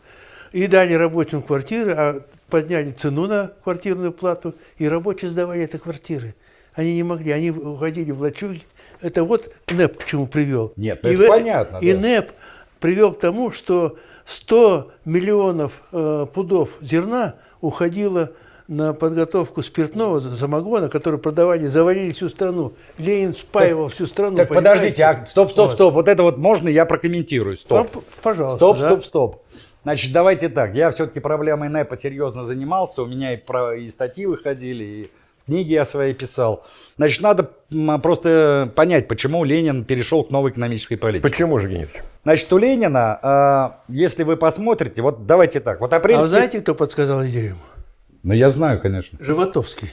И дали рабочим квартиры, а подняли цену на квартирную плату, и рабочие сдавали эти квартиры. Они не могли, они уходили в лачуги. Это вот НЭП к чему привел. Нет, и это в- понятно, И да. НЭП привел к тому, что 100 миллионов э, пудов зерна уходило на подготовку спиртного самогона, который продавали, завалили всю страну. Ленин спаивал всю страну. Так понимаете? подождите, а, стоп, стоп, Вот. стоп. Вот это вот можно я прокомментирую? Стоп. Ну, пожалуйста, Стоп, да. стоп, стоп. Значит, давайте так. Я все-таки проблемой НЭПа серьезно занимался. У меня и, про, и статьи выходили, и книги я свои писал. Значит, надо просто понять, почему Ленин перешел к новой экономической политике. Почему же, Геннадьевич? Значит, у Ленина, а, если вы посмотрите, вот давайте так. Вот А апрельский... вы знаете, кто подсказал идею? Ну, я знаю, конечно. Животовский.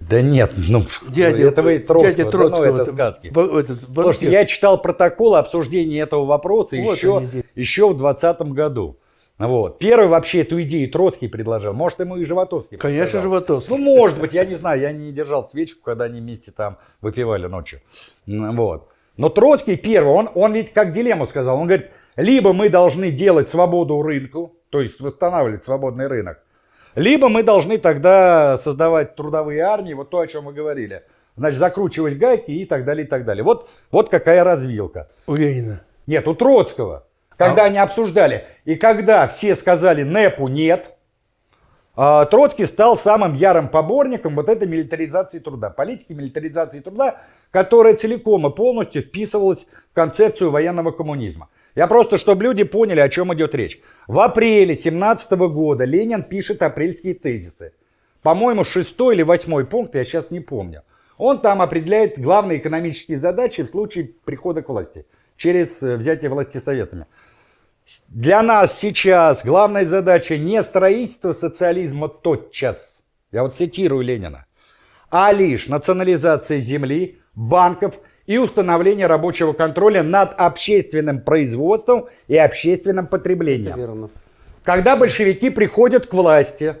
Да нет, ну, Дядя, это вы Троцкого, дядя да Троцкого. ну, это сказки. этот, банкир. я читал протокол обсуждения этого вопроса Вот еще, они еще в 2020 году. Вот. Первый вообще эту идею Троцкий предложил. Может, ему и Животовский Конечно. Животовский. Ну, может быть, я не знаю. Я не держал свечку, когда они вместе там выпивали ночью. Вот. Но Троцкий первый, он, он ведь как дилемму сказал. Он говорит, либо мы должны делать свободу рынку, то есть восстанавливать свободный рынок, либо мы должны тогда создавать трудовые армии, вот то, о чем мы говорили. Значит, закручивать гайки и так далее, и так далее. Вот, вот какая развилка. У Ленина. Нет, у Троцкого. Когда они обсуждали. И когда все сказали НЭПу нет, а, Троцкий стал самым ярым поборником вот этой милитаризации труда. Политики милитаризации труда, которая целиком и полностью вписывалась в концепцию военного коммунизма. Я просто, чтобы люди поняли, о чем идет речь. В апреле 17 года Ленин пишет апрельские тезисы. По-моему, шестой или восьмой пункт, я сейчас не помню. Он там определяет главные экономические задачи в случае прихода к власти через э, взятие власти советами. Для нас сейчас главная задача не строительство социализма тотчас, я вот цитирую Ленина, а лишь национализация земли, банков и установление рабочего контроля над общественным производством и общественным Это потреблением. верно. Когда большевики приходят к власти,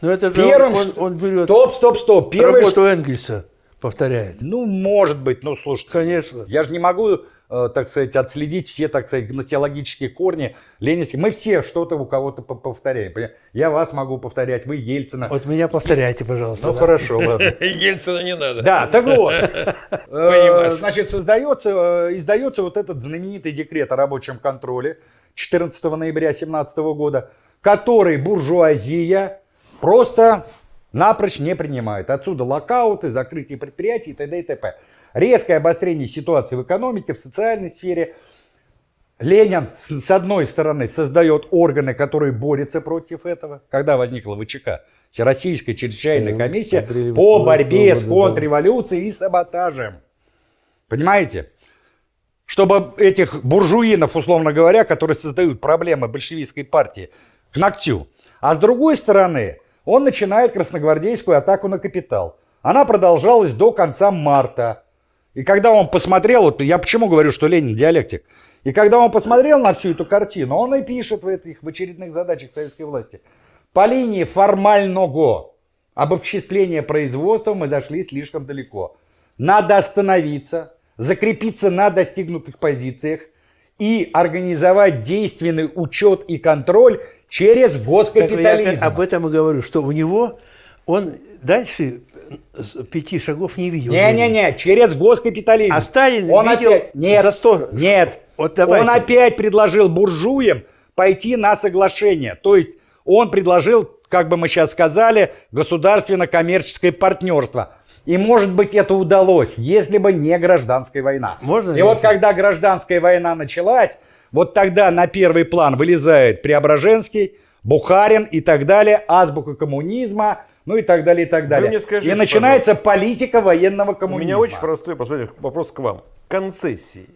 Но это же Первым, он, он берет стоп, стоп, стоп, первое, работу Энгельса, повторяет. ну, может быть, ну, слушайте, Конечно. Я же не могу, так сказать, отследить все, так сказать, гносеологические корни ленинские. Мы все что-то у кого-то по- повторяем. Я вас могу повторять, вы Ельцина. Вот меня повторяйте, пожалуйста. Ну да. хорошо, (laughs) ладно. Ельцина не надо. Да, так вот. (laughs) Э, Понимаешь. Значит, создается, э, издается вот этот знаменитый декрет о рабочем контроле 14 ноября 17 года, который буржуазия просто напрочь не принимает. Отсюда локауты, закрытие предприятий и т.д. и т.п. Резкое обострение ситуации в экономике, в социальной сфере. Ленин, с одной стороны, создает органы, которые борются против этого. Когда возникла ВЧК? Всероссийская чрезвычайная Э, комиссия по 18 борьбе с да. контрреволюцией и саботажем. Понимаете? Чтобы этих буржуинов, условно говоря, которые создают проблемы большевистской партии, к ногтю. А с другой стороны, он начинает красногвардейскую атаку на капитал. Она продолжалась до конца марта. И когда он посмотрел, вот я почему говорю, что Ленин диалектик, и когда он посмотрел на всю эту картину, он и пишет в этих в очередных задачах советской власти. По линии формального обобществления производства мы зашли слишком далеко. Надо остановиться, закрепиться на достигнутых позициях и организовать действенный учет и контроль через Так я госкапитализм. об этом и говорю, что у него, он дальше пяти шагов не видел. Не-не-не, через госкапитализм. А Сталин он видел опять... Нет, за сто- Нет, Вот давайте. он опять предложил буржуям пойти на соглашение. То есть он предложил, как бы мы сейчас сказали, государственно-коммерческое партнерство. И может быть это удалось, если бы не гражданская война. Можно И я вот когда гражданская война началась, вот тогда на первый план вылезает Преображенский, Бухарин и так далее, азбука коммунизма, ну и так далее, и так далее. мне скажите, и начинается политика военного У коммунизма. меня очень простой последний вопрос к вам. Концессии.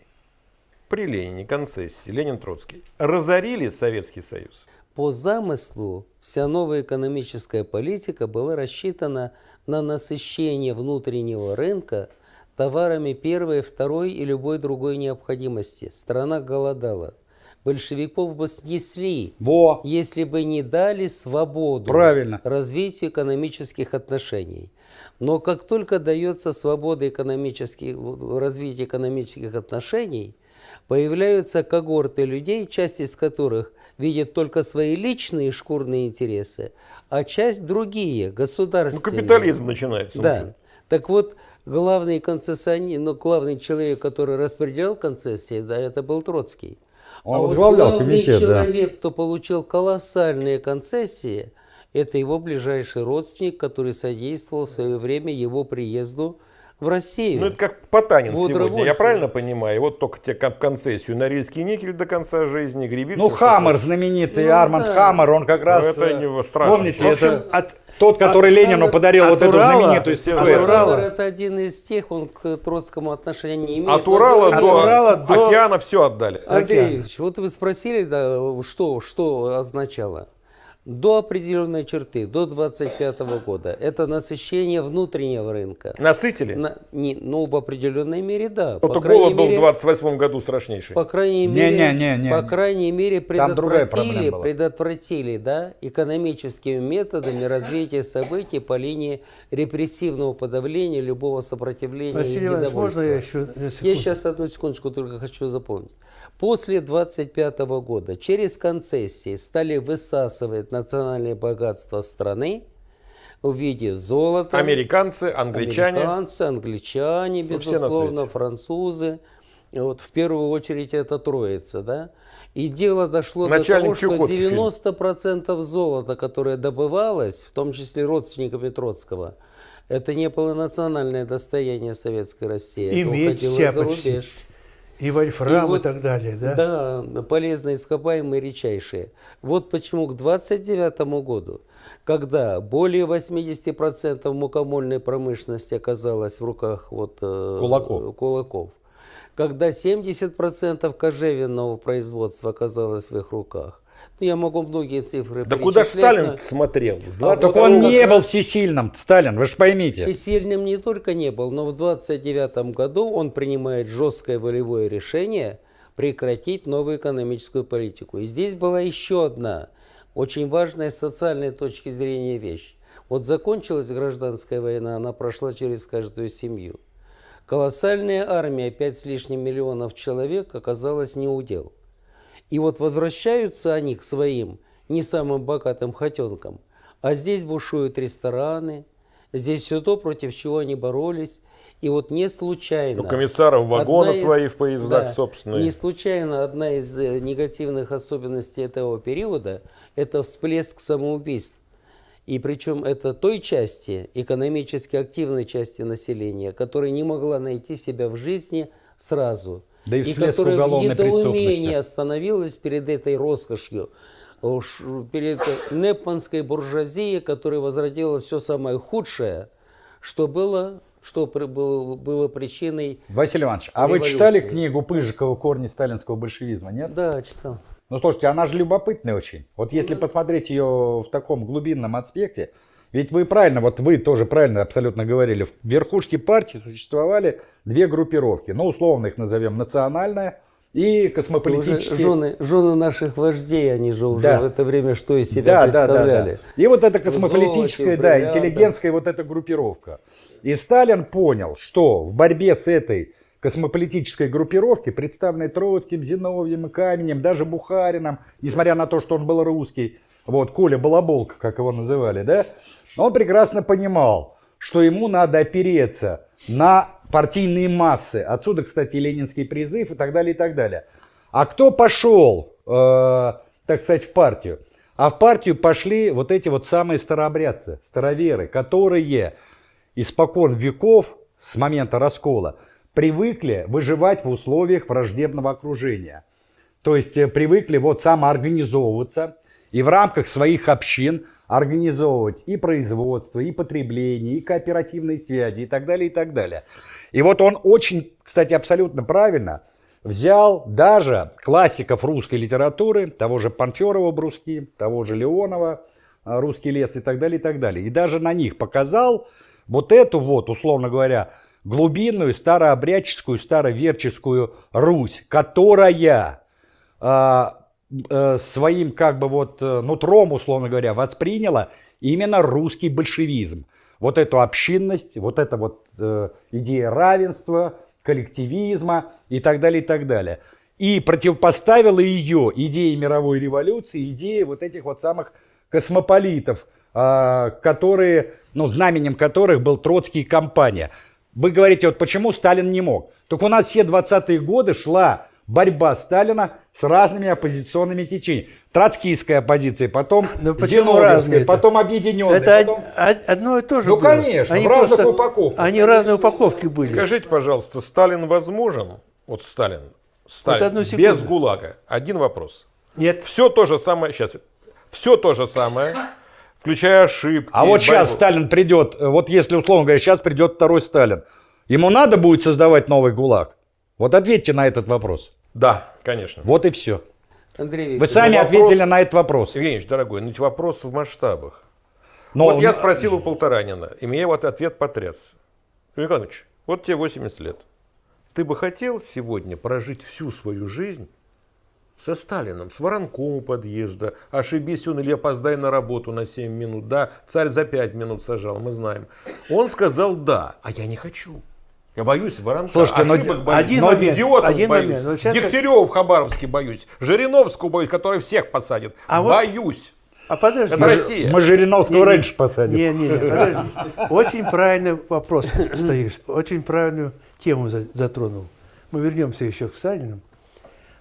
При Ленине концессии, Ленин Троцкий, разорили Советский Союз. По замыслу вся новая экономическая политика была рассчитана на насыщение внутреннего рынка товарами первой, второй и любой другой необходимости. Страна голодала. Большевиков бы снесли, Во. если бы не дали свободу Правильно. развитию экономических отношений. Но как только дается свобода экономических, развития экономических отношений, появляются когорты людей, часть из которых видит только свои личные шкурные интересы, а часть другие, Ну, государственные. капитализм начинается. Да. уже. Так вот, главный концессионер, ну, главный человек, который распределял концессии, да, это был Троцкий. Он а вот возглавлял главный комитет, да. человек, кто получил колоссальные концессии, это его ближайший родственник, который содействовал в свое время его приезду в Россию. Ну, это как Потанин Вот сегодня, я правильно понимаю? Вот только тебе кон- концессию Норильский никель до конца жизни, греби. Ну, Хаммер, знаменитый Ну, Арманд да. Хаммер, он как раз... это э, не страшно. Помните, В общем, это от- тот, который от- Ленину подарил от вот эту Урала- знаменитую от статуэтку. Урала- это один из тех, он к Троцкому отношения не имеет. От Урала дело- до Урала до- океана все отдали. Андрей Ильич, вот вы спросили, да, что, что означало? До определенной черты, до 25 года, это насыщение внутреннего рынка. Насытили? На- не, ну, в определенной мере, да. Вот по крайней голод был в мере, 28 году страшнейший. по крайней Не, мере, не, не, не, по не. крайней мере предотвратили, предотвратили, да, экономическими методами развитие событий по линии репрессивного подавления любого сопротивления Василий и Иванович, можно я недовольства. еще Я сейчас одну секундочку только хочу запомнить. После 25 года через концессии стали высасывать национальное богатство страны в виде золота. Американцы, англичане. Американцы, англичане, Ну, безусловно, свете. французы. Вот в первую очередь это троица, да? И дело дошло Начальник до того, что фильм. 90% золота, которое добывалось, в том числе родственниками Троцкого, это не было национальное достояние Советской России. И это уходило за рубеж. И вольфрам и, вот- так далее, да? Да, полезные ископаемые редчайшие. Вот почему к 29 году, когда более 80% мукомольной промышленности оказалось в руках вот, э, Кулаков. кулаков, когда 70% кожевенного производства оказалось в их руках, ну, я могу многие цифры Да куда Сталин но- смотрел? С А 20 Так он не раз- был всесильным, Сталин, вы же поймите. Всесильным не только не был, но в 29 году он принимает жесткое волевое решение прекратить новую экономическую политику. И здесь была еще одна очень важная с социальной точки зрения вещь. Вот закончилась гражданская война, она прошла через каждую семью. Колоссальная армия, 5 с лишним миллионов человек, оказалась не удел. И вот возвращаются они к своим не самым богатым хотенкам. А здесь бушуют рестораны, здесь все то, против чего они боролись. И вот не случайно... У комиссаров вагоны из- свои в поездах да, собственные. Не случайно одна из э, негативных особенностей этого периода – это всплеск самоубийств. И причем это той части, экономически активной части населения, которая не могла найти себя в жизни сразу. Да и всплеск которая в недоумении остановилась перед этой роскошью, уж перед непманской буржуазией, которая возродила все самое худшее, что было, что было, было причиной... Василий Иванович, а вы Революции. читали книгу Пыжикова «Корни сталинского большевизма», нет? Да, читал. Ну, слушайте, она же любопытная очень. Вот если посмотреть ее в таком глубинном аспекте, ведь вы правильно, вот вы тоже правильно абсолютно говорили, в верхушке партии существовали две группировки. Ну, условно их назовем национальная и Уже космополитические. жены, жены наших вождей, они же уже Да. в это время что из себя Да, да, да, представляли. да. И вот эта космополитическая, золоте, да, интеллигентская вот эта группировка. И Сталин понял, что в борьбе с этой космополитической группировкой, представленной Троцким, Зиновьем и Каменем, даже Бухарином, несмотря на то, что он был русский, вот, Коля Балаболка, как его называли, да, он прекрасно понимал, что ему надо опереться на партийные массы. Отсюда, кстати, ленинский призыв и так далее, и так далее. А кто пошел, э, так сказать, в партию? А в партию пошли вот эти вот самые старообрядцы, староверы, которые испокон веков, с момента раскола, привыкли выживать в условиях враждебного окружения. То есть э, привыкли вот самоорганизовываться и в рамках своих общин организовывать и производство, и потребление, и кооперативные связи, и так далее, и так далее. И вот он очень, кстати, абсолютно правильно взял даже классиков русской литературы, того же Панферова «Бруски», того же Леонова э, «Русский лес» и так далее, и так далее. И даже на них показал вот эту вот, условно говоря, глубинную, старообрядческую, староверческую Русь, которая э, своим как бы вот э, нутром, условно говоря, восприняла именно русский большевизм. Вот эту общинность, вот эта вот э, идея равенства, коллективизма и так далее, и так далее. И противопоставила ее идее мировой революции, идее вот этих вот самых космополитов, э, которые, ну, знаменем которых был Троцкий и компания. Вы говорите, вот почему Сталин не мог? Только у нас все 20-е годы шла борьба Сталина с разными оппозиционными течениями. Троцкийская оппозиция, потом (laughs) Но почему разные? потом объединенная. Это потом... од- одно и то же Ну, было. конечно, в разных упаковках. Они в разные упаковки были. Скажите, пожалуйста, Сталин возможен? Вот Сталин. Сталин. одну секунду. без ГУЛАГа. Один вопрос. Нет. Все то же самое. Сейчас. Все то же самое. Включая ошибки. А вот сейчас борьбу. Сталин придет, э, вот если условно говоря, сейчас придет второй Сталин, ему надо будет создавать новый ГУЛАГ? Вот ответьте на этот вопрос. Да, конечно. Вот и все. Андрей Вы Викторович, сами вопрос- ответили на этот вопрос. Евгеньевич, дорогой, ну ведь вопрос в масштабах. Но вот я спросил у Полторанина, и меня вот ответ потряс. Николаевич, вот тебе 80 лет. Ты бы хотел сегодня прожить всю свою жизнь со Сталином, с воронком у подъезда, ошибись он или опоздай на работу на 7 минут, да, царь за 5 минут сажал, мы знаем. Он сказал да, а я не хочу. Я боюсь воронка, Слушайте, но боюсь, один но момент, идиотов один боюсь, момент. Вот сейчас я- Дегтярева в Хабаровске боюсь, Жириновского боюсь, который всех посадит, А вот- боюсь. А подожди. Это Россия. мы Жириновского Не, не, раньше посадим. Не, не, не, подожди. Очень правильный вопрос (coughs) стоишь. Очень правильную тему за- затронул. Мы вернемся еще к Сталину.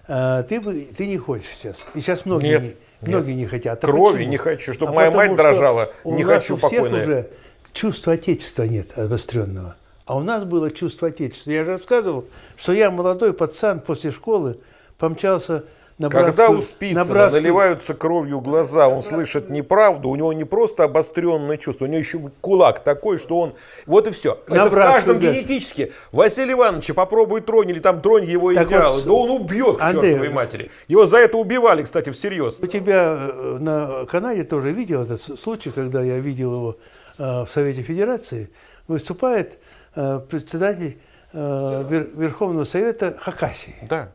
А, ты, ты не хочешь сейчас. И сейчас многие, Нет, не, нет. многие не хотят. А Крови почему? не хочу, чтобы А моя потому мать дрожала. у Не нас хочу у всех покойная. уже чувства отечества нет обостренного. А у нас было чувство отечества. Я же рассказывал, что я молодой пацан после школы помчался на Когда братскую- у Спицына на братскую- наливаются кровью глаза, он слышит неправду, у него не просто обостренное чувство, у него еще кулак такой, что он... Вот и все. На Это в братскую каждом газ. генетически. Василий Иванович, попробуй тронь, или там тронь его Так идеалы. вот, да он убьет к Андрей, чертовой матери. Его за это убивали, кстати, всерьез. У тебя э, на канале тоже видел этот случай, когда я видел его э, в Совете Федерации, выступает председатель э, Вер- Верховного Совета Хакасии Да.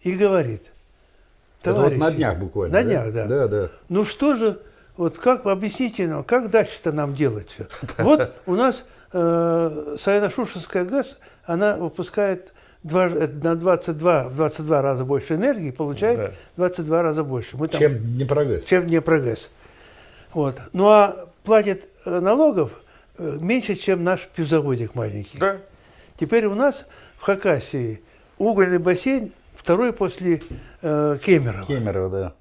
и говорит, Это вот на «Товарищи, днях буквально. На днях, да. Да, да. Ну что же, вот как, объясните нам, как дальше-то нам делать все? (laughs) Вот у нас э, Саяно-Шушенская ГАЗ, она выпускает два, э, на 22, в 22 раза больше энергии, получает Да. 22 раза больше. Мы там- Чем не прогресс. чем Днепрогэс. Вот. Ну а платит э, налогов э, меньше, чем наш пивзаводик маленький. Да. Теперь у нас в Хакасии угольный бассейн второй после э, Кемерово. Кемерово, да.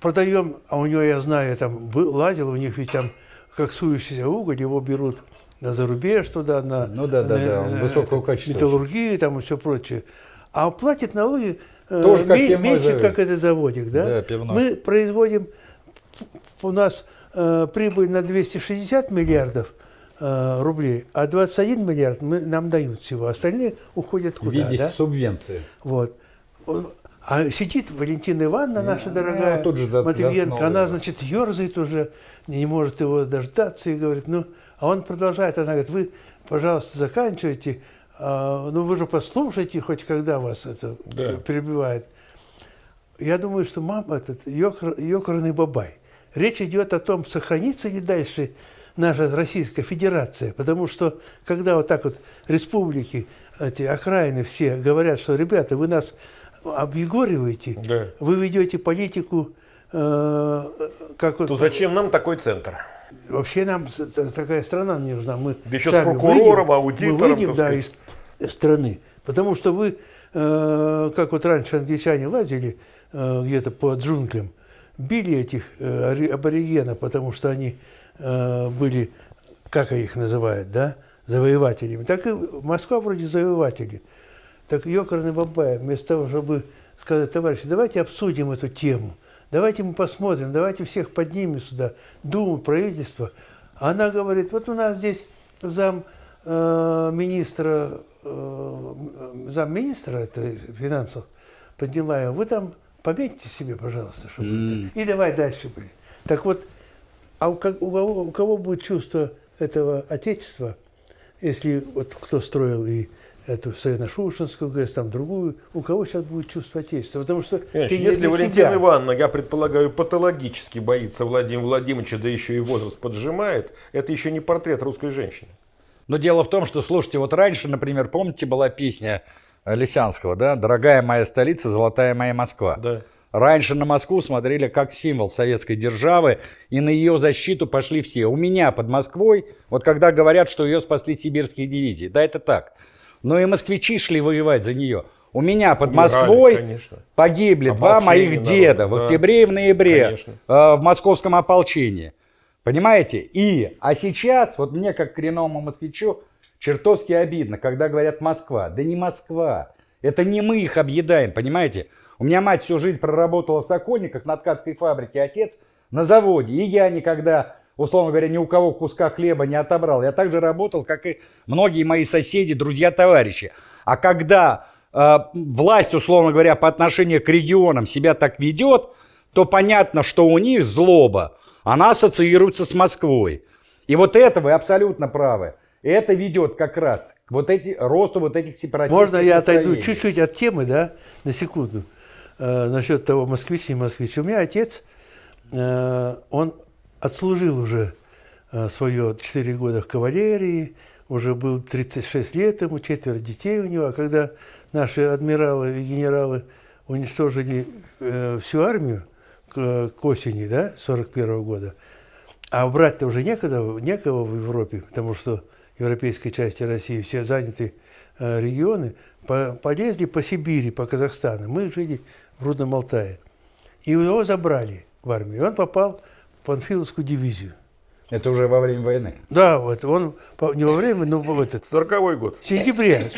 Продаем, а у него, я знаю, я там был, лазил, у них ведь там коксующийся уголь, его берут на зарубеж туда, на, Ну да, да, на- да, на высокого качества металлургию там и все прочее. А платит налоги э, Тоже как ме- пивной меньше, завод. как этот заводик, да? Да, пивной. Мы производим, у нас э, прибыль на 260 миллиардов э, рублей, а 21 миллиард мы, нам дают всего, остальные уходят В куда, виде да? субвенции. Вот. А сидит Валентина Ивановна, наша ну, дорогая, тут же Матвиенко, она, значит, ерзает уже, не может его дождаться и говорит, ну, а он продолжает, она говорит, вы, пожалуйста, заканчивайте, а, ну, вы же послушайте хоть когда вас это Да. перебивает. Я думаю, что мам этот ёкр- ёкарный бабай. Речь идет о том, сохранится ли дальше наша Российская Федерация, потому что когда вот так вот республики, эти окраины все говорят, что, ребята, вы нас объегориваете, Да. вы ведете политику, э, как вот, То зачем нам такой центр? вообще нам с- такая страна не нужна. Мы Да еще с сами прокурором, выйдем, аудитором, Мы выйдем, да, из страны. Потому что вы, э, как вот раньше англичане лазили э, где-то по джунглям, били этих э, аборигенов, потому что они э, были, как их называют, да, завоевателями. Так и Москва вроде завоеватели. Так Йокарный Бабай, вместо того, чтобы сказать, товарищи, давайте обсудим эту тему, давайте мы посмотрим, давайте всех поднимем сюда, Думу, правительство. Она говорит, вот у нас здесь зам э, министра, э, зам министра это финансов подняла его, вы там пометьте себе, пожалуйста, чтобы это. И давай дальше. блин. Так вот, а у, как- у кого, у кого будет чувство этого отечества, если вот кто строил и эту Саяно-Шушенскую ГЭС, там другую, у кого сейчас будет чувство отечества? Потому что Понимаешь, ты не если для Валентина себя. Ивановна, я предполагаю, патологически боится Владимира Владимировича, да еще и возраст поджимает, это еще не портрет русской женщины. Но дело в том, что, слушайте, вот раньше, например, помните, была песня Лисянского, да? «Дорогая моя столица, золотая моя Москва». Да. Раньше на Москву смотрели как символ советской державы, и на ее защиту пошли все. У меня под Москвой, вот когда говорят, что ее спасли сибирские дивизии, да, это так. Но и москвичи шли воевать за нее. У меня под Умирали, Москвой конечно. погибли два Ополчение моих народа, деда в да. октябре и в ноябре Конечно. э, в московском ополчении. Понимаете? И, а сейчас, вот мне как коренному москвичу, чертовски обидно, когда говорят Москва. Да не Москва. Это не мы их объедаем, понимаете? У меня мать всю жизнь проработала в Сокольниках на ткацкой фабрике, отец на заводе. И я никогда, условно говоря, ни у кого куска хлеба не отобрал. Я также работал, как и многие мои соседи, друзья, товарищи. А когда э, власть, условно говоря, по отношению к регионам себя так ведет, то понятно, что у них злоба, она ассоциируется с Москвой. И вот это вы абсолютно правы. Это ведет как раз к вот эти, росту вот этих сепаратистских Можно я отойду чуть-чуть от темы, да, на секунду, э, насчет того, москвич, не москвич. У меня отец, э, он отслужил уже э, свое 4 года в кавалерии, уже был 36 лет ему, четверо детей у него. А когда наши адмиралы и генералы уничтожили э, всю армию к, к осени, да, 41 года, а брать-то уже некогда, некого в Европе, потому что европейской части России все заняты э, регионы, по- полезли по Сибири, по Казахстану. Мы жили в Рудном Алтае. И его забрали в армию. И он попал в Панфиловскую дивизию. Это уже во время войны. Да, вот он не во время, но в этот, 40 год. в сентябре,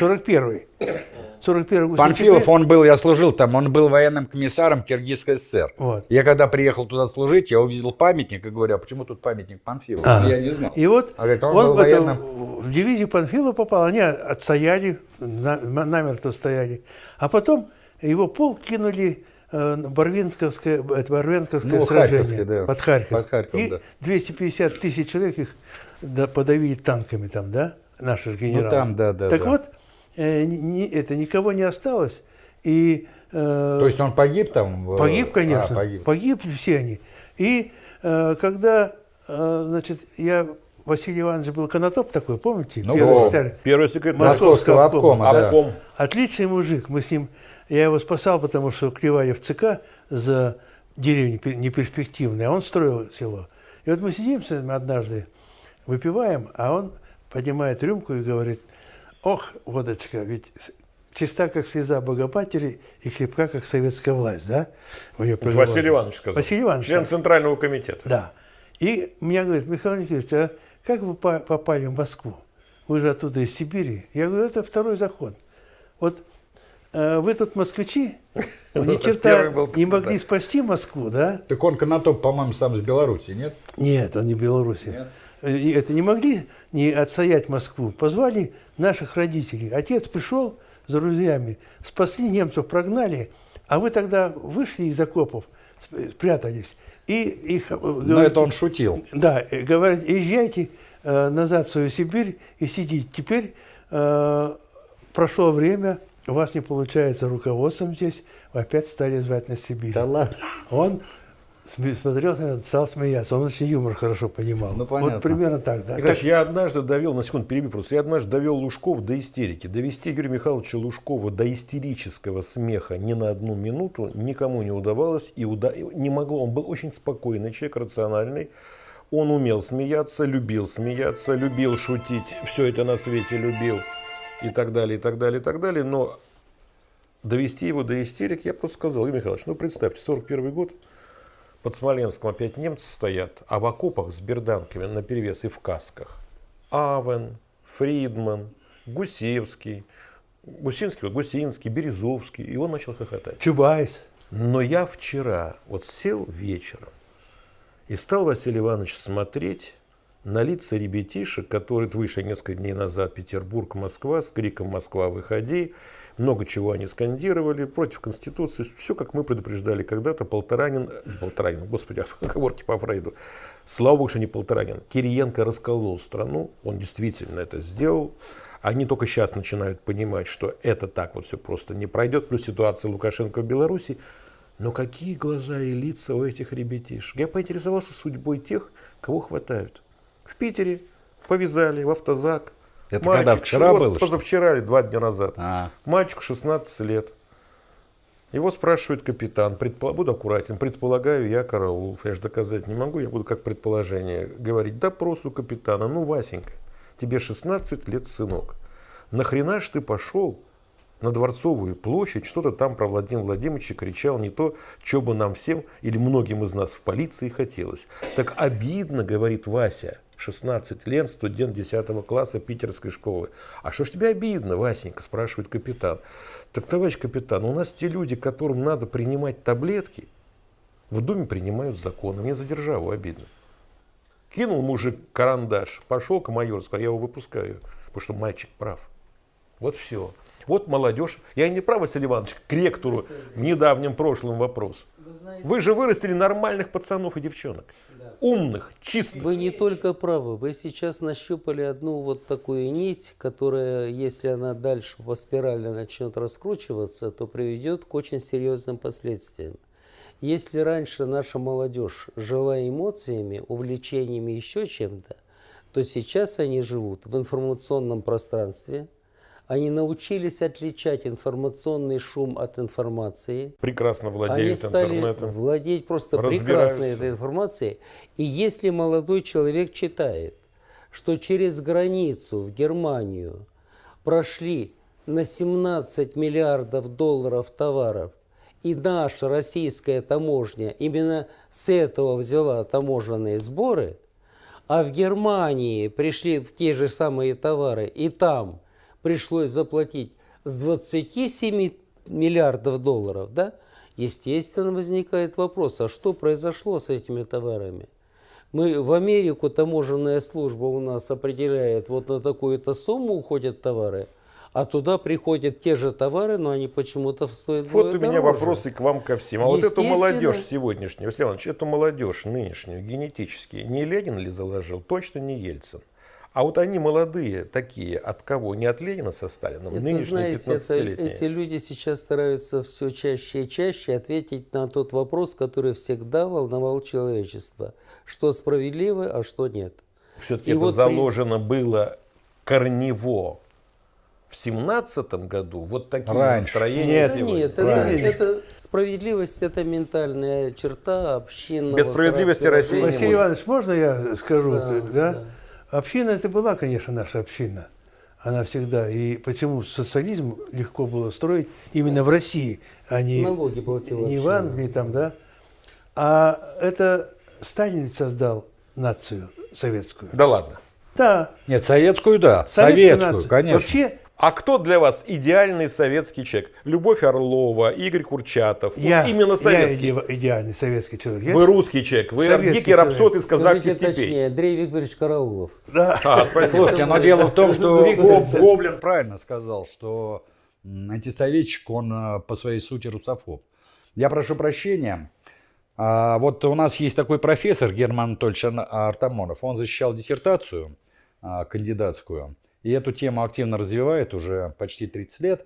41 41 Панфилов, он был, я служил там, он был военным комиссаром Киргизской ССР. Вот. Я когда приехал туда служить, я увидел памятник и говорю, а почему тут памятник Панфилову? А. Я не знал. И вот А говорит, он он, был в, военным. в дивизию Панфилова попал, они отстояли, на- намертво стояли. А потом его полк кинули э, Барвинковское, это Барвинковское Ну, сражение Харьковское, да. под Харьков. Под Харьков, И да. 250 тысяч человек их да, подавили танками там, да, наши генералы. Ну, там, да, да, Так да. вот, э, ни- это никого не осталось. И э, То есть он погиб там? в- Погиб, конечно. А, погиб. Погибли все они. И э, когда, э, значит, я, Василий Иванович был конотоп такой, помните? Ну, Первый о, секретарь Первый секретарь. Московского обкома, да. Обком. Отличный мужик. Мы с ним, я его спасал, потому что клевали в ЦК за деревню пер- неперспективной, а он строил село. И вот мы сидим с ним однажды, выпиваем, а он поднимает рюмку и говорит, ох, водочка, ведь чиста, как слеза Богопатери, и крепка, как советская власть, да? У неё проговорил. Василий Иванович сказал. Василий Иванович, Член. Центрального комитета. Да. И меня говорит, Михаил Николаевич, а как вы по- попали в Москву? Вы же оттуда из Сибири. Я говорю, это второй заход. Вот э, вы тут москвичи, (laughs) ни черта Первый был, не могли да. спасти Москву, да? Так он Конотоп, по-моему, сам из Беларуси, нет? Нет, он не Беларуси. Э, Это не могли не отстоять Москву. Позвали наших родителей. Отец пришел с друзьями, спасли немцев, прогнали, а вы тогда вышли из окопов, сп- спрятались. И их, э, Но говорите, это он шутил. Да, э, говорят, езжайте э, назад в свою Сибирь и сидите. Теперь э, прошло время, у вас не получается руководством здесь, вы опять стали звать на Сибирь. Да ладно. Он смотрел, стал смеяться. Он очень юмор хорошо понимал. Ну, понятно. Вот примерно так, да. Николаевич, я однажды довел, на секунду перебью просто, я однажды довел Лужкова до истерики. Довести Юрия Михайловича Лужкова до истерического смеха ни на одну минуту никому не удавалось и уда- не могло. Он был очень спокойный человек, рациональный. Он умел смеяться, любил смеяться, любил шутить, все это на свете любил и так далее, и так далее, и так далее. Но довести его до истерик я просто сказал, Юрий Михайлович, ну представьте, 41 год, под Смоленском опять немцы стоят, а в окопах с берданками на перевес и в касках. Авен, Фридман, Гусевский, Гусинский, Гусинский, Березовский, и он начал хохотать. Чубайс. Но я вчера вот сел вечером и стал Василий Иванович смотреть на лица ребятишек, которые вышли несколько дней назад Петербург, Москва, с криком «Москва, выходи!» Много чего они скандировали против Конституции. Все, как мы предупреждали когда-то, Полторанин, Полторанин, господи, (laughs) оговорки по Фрейду. Слава богу, что не Полторанин. Кириенко расколол страну, он действительно это сделал. Они только сейчас начинают понимать, что это так вот все просто не пройдет. Плюс ситуация Лукашенко в Беларуси. Но какие глаза и лица у этих ребятишек. Я поинтересовался судьбой тех, кого хватают. В Питере повязали в автозак. Это когда, вчера вот было, Позавчера или два дня назад. А. Мальчику 16 лет. Его спрашивает капитан, предпо- буду аккуратен, предполагаю, я караул, я же доказать не могу, я буду как предположение говорить. Допрос у капитана, ну, Васенька, тебе 16 лет, сынок. Нахрена ж ты пошел на Дворцовую площадь, что-то там про Владимира Владимировича кричал не то, что бы нам всем или многим из нас в полиции хотелось. Так обидно, говорит Вася, 16 лет, студент 10 класса питерской школы. А что ж тебе обидно, Васенька, спрашивает капитан. Так, товарищ капитан, у нас те люди, которым надо принимать таблетки, в Думе принимают законы. Мне за державу обидно. Кинул мужик карандаш, пошел к майору, сказал, я его выпускаю, потому что мальчик прав. Вот все. Вот молодежь. Я не прав, Василий Иванович, к ректору в недавнем прошлом вопрос. Вы же вырастили нормальных пацанов и девчонок. Умных, чистых. Вы не только правы, вы сейчас нащупали одну вот такую нить, которая, если она дальше по спирали начнет раскручиваться, то приведет к очень серьезным последствиям. Если раньше наша молодежь жила эмоциями, увлечениями, еще чем-то, то сейчас они живут в информационном пространстве, они научились отличать информационный шум от информации, Прекрасно они владеют стали интернетом. владеть просто прекрасной этой информацией. И если молодой человек читает, что через границу в Германию прошли на 17 миллиардов долларов товаров, и наша российская таможня именно с этого взяла таможенные сборы, а в Германии пришли те же самые товары, и там пришлось заплатить с 27 миллиардов долларов, да, естественно, возникает вопрос, а что произошло с этими товарами? Мы в Америку таможенная служба у нас определяет, вот на такую-то сумму уходят товары, а туда приходят те же товары, но они почему-то стоят Вот у меня дороже. вопросы к вам ко всем. А вот эту молодежь сегодняшнюю, Василий Иванович, эту молодежь нынешнюю, генетически, не Ленин ли заложил? Точно не Ельцин. А вот они молодые такие, от кого? Не от Ленина со Сталином, Это, нынешние знаете, это, 15-летние. эти люди сейчас стараются все чаще и чаще ответить на тот вопрос, который всегда волновал человечество. Что справедливо, а что нет. Все-таки И это вот при- заложено было корнево в семнадцатом году. Вот такие Раньше. настроения Нет, сегодня. нет, это, это справедливость, это ментальная черта общинного Без справедливости характера Россия не. Василий может. Иванович, можно я скажу? Да, да? да. Община это была, конечно, наша община. Она всегда. И почему социализм легко было строить именно в России, а не, Налоги платила не в. Англии там, да? А это Сталин создал нацию советскую. Да ладно. Да, Нет, советскую, да. советскую Советскую, нацию. конечно. Вообще, А кто для вас идеальный советский человек? Любовь Орлова, Игорь Курчатов. Вот я, именно я советский. иде- идеальный советский человек. Я- Вы русский человек, вы Советский дикий рапсод из казахских Скажите степей. точнее, Андрей Викторович Караулов. Да. А, спасибо. Слушайте, но дело в том, что. Гоблин правильно сказал, что антисоветчик, он э, по своей сути русофоб. Я прошу прощения. А, Вот у нас есть такой профессор Герман Анатольевич Ан- Артамонов. Он защищал диссертацию а, кандидатскую. И эту тему активно развивает уже почти 30 лет.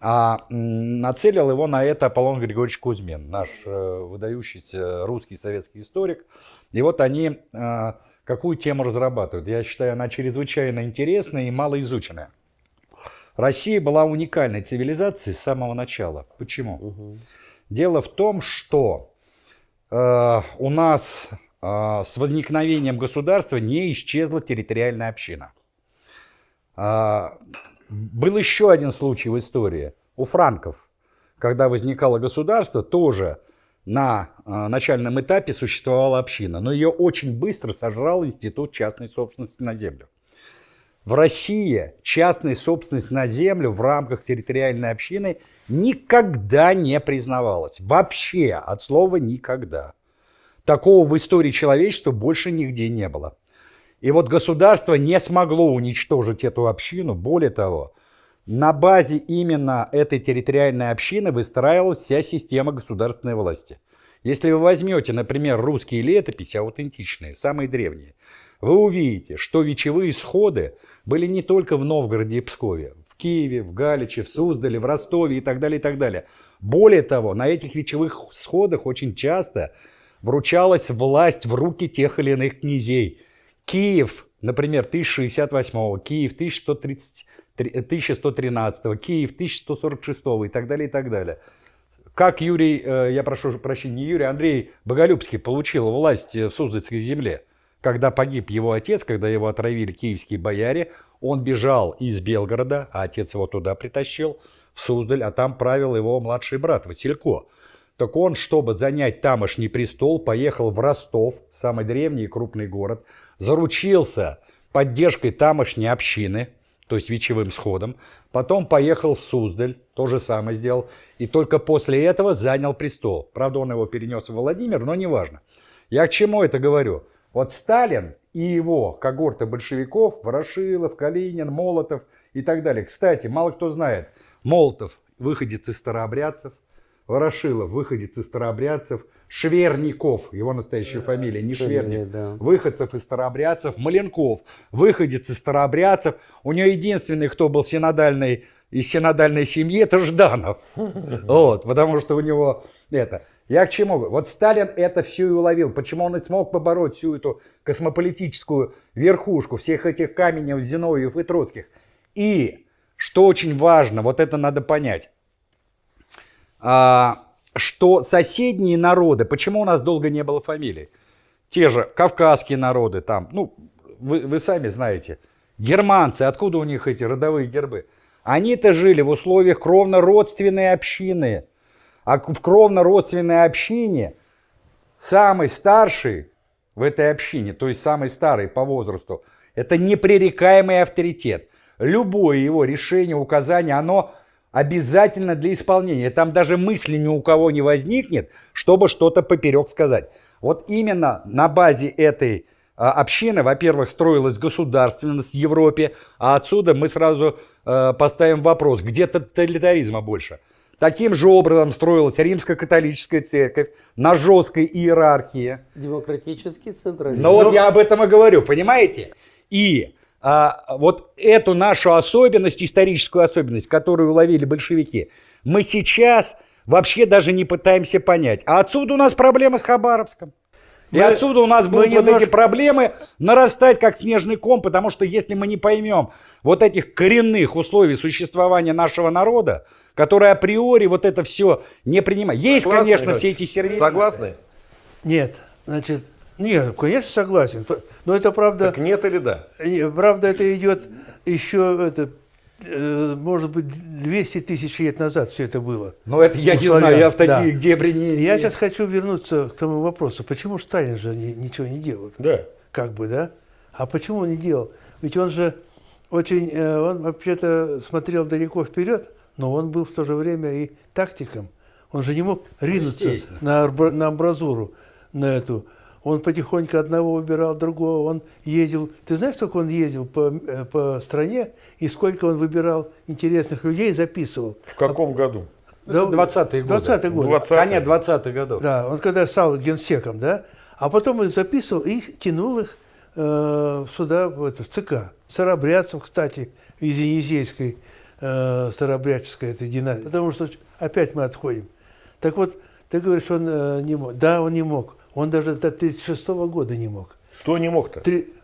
А нацелил его на это Аполлон Григорьевич Кузьмин, наш э, выдающийся русский советский историк. И вот они э, какую тему разрабатывают. Я считаю, она чрезвычайно интересная и малоизученная. Россия была уникальной цивилизацией с самого начала. Почему? Дело в том, что э, у нас э, с возникновением государства не исчезла территориальная община. А, был еще один случай в истории у франков, когда возникало государство, тоже на а, начальном этапе существовала община, но ее очень быстро сожрал институт частной собственности на землю. В России частная собственность на землю в рамках территориальной общины никогда не признавалась. Вообще, от слова «никогда». Такого в истории человечества больше нигде не было. И вот государство не смогло уничтожить эту общину. Более того, на базе именно этой территориальной общины выстраивалась вся система государственной власти. Если вы возьмете, например, русские летописи, аутентичные, самые древние, вы увидите, что вечевые сходы были не только в Новгороде и Пскове, в Киеве, в Галиче, в Суздале, в Ростове и так далее, и так далее. Более того, на этих вечевых сходах очень часто вручалась власть в руки тех или иных князей. Киев, например, 1068, Киев 1130, 1113, Киев 1146 и так далее, и так далее. Как Юрий, э, я прошу прощения, не Юрий, Андрей Боголюбский получил власть в Суздальской земле. Когда погиб его отец, когда его отравили киевские бояре, он бежал из Белгорода, а отец его туда притащил, в Суздаль, а там правил его младший брат Василько. Так он, чтобы занять тамошний престол, поехал в Ростов, самый древний и крупный город, заручился поддержкой тамошней общины, то есть вечевым сходом, потом поехал в Суздаль, то же самое сделал, и только после этого занял престол. Правда, он его перенес в Владимир, но неважно. Я к чему это говорю? Вот Сталин и его когорты большевиков, Ворошилов, Калинин, Молотов и так далее. Кстати, мало кто знает, Молотов выходец из старообрядцев, Ворошилов, выходец из старообрядцев, Шверников, его настоящая фамилия, не Шверник, да. выходцев из старообрядцев, Маленков, выходец из старообрядцев. У него единственный, кто был синодальный, из синодальной семьи, это Жданов. (laughs) Вот, потому что у него это... Я к чему? Вот Сталин это все и уловил. Почему он и смог побороть всю эту космополитическую верхушку всех этих Каменев, Зиновьев и Троцких. И, что очень важно, вот это надо понять, а, что соседние народы, почему у нас долго не было фамилий? Те же кавказские народы там, ну, вы, вы сами знаете, германцы, откуда у них эти родовые гербы? Они-то жили в условиях кровно-родственной общины. А в кровно-родственной общине самый старший в этой общине, то есть самый старый по возрасту, это непререкаемый авторитет. Любое его решение, указание, оно обязательно для исполнения. Там даже мысли ни у кого не возникнет, чтобы что-то поперек сказать. Вот именно на базе этой а, общины, во-первых, строилась государственность в Европе, а отсюда мы сразу э, поставим вопрос, где тоталитаризма больше. Таким же образом строилась римско-католическая церковь на жесткой иерархии. Демократический централизм. Но вот я об этом и говорю, понимаете? И а, вот эту нашу особенность, историческую особенность, которую уловили большевики, мы сейчас вообще даже не пытаемся понять. А отсюда у нас проблема с Хабаровском. И Мы- отсюда у нас будут вот немножко- эти проблемы нарастать как снежный ком, потому что если мы не поймем вот этих коренных условий существования нашего народа, которые априори вот это все не принимают. Есть, Согласны, конечно, все эти сервисы. Согласны? Нет, значит, нет, конечно, согласен. Но это правда, Так нет или да? не, правда, это идет еще, это, э, может быть, 200 тысяч лет назад все это было. Ну это я У не славян, знаю, я в да. такие дебри не... Я сейчас хочу вернуться к тому вопросу, почему Сталин же ни- ничего не делал? Да. Как бы, да? А почему он не делал? Ведь он же очень, э, он вообще-то смотрел далеко вперед, но он был в то же время и тактиком. Он же не мог ринуться естественно. на, на амбразуру, на эту. Он потихоньку одного убирал, другого. Он ездил. Ты знаешь, сколько он ездил по, э, по стране и сколько он выбирал интересных людей, записывал? В каком году? Да, 20-е годы. 20-е годы. 20 Конец 20-х годов. Да, он когда стал генсеком, да, а потом он записывал и тянул их э, сюда, в, это, в ЦК. Старобрядцев, кстати, из Енисейской э, старобрядческой этой династии. Потому что опять мы отходим. Так вот, ты говоришь, он э, не мог. Да, он не мог. Он даже до 1936 года не мог. Кто не мог-то? Три-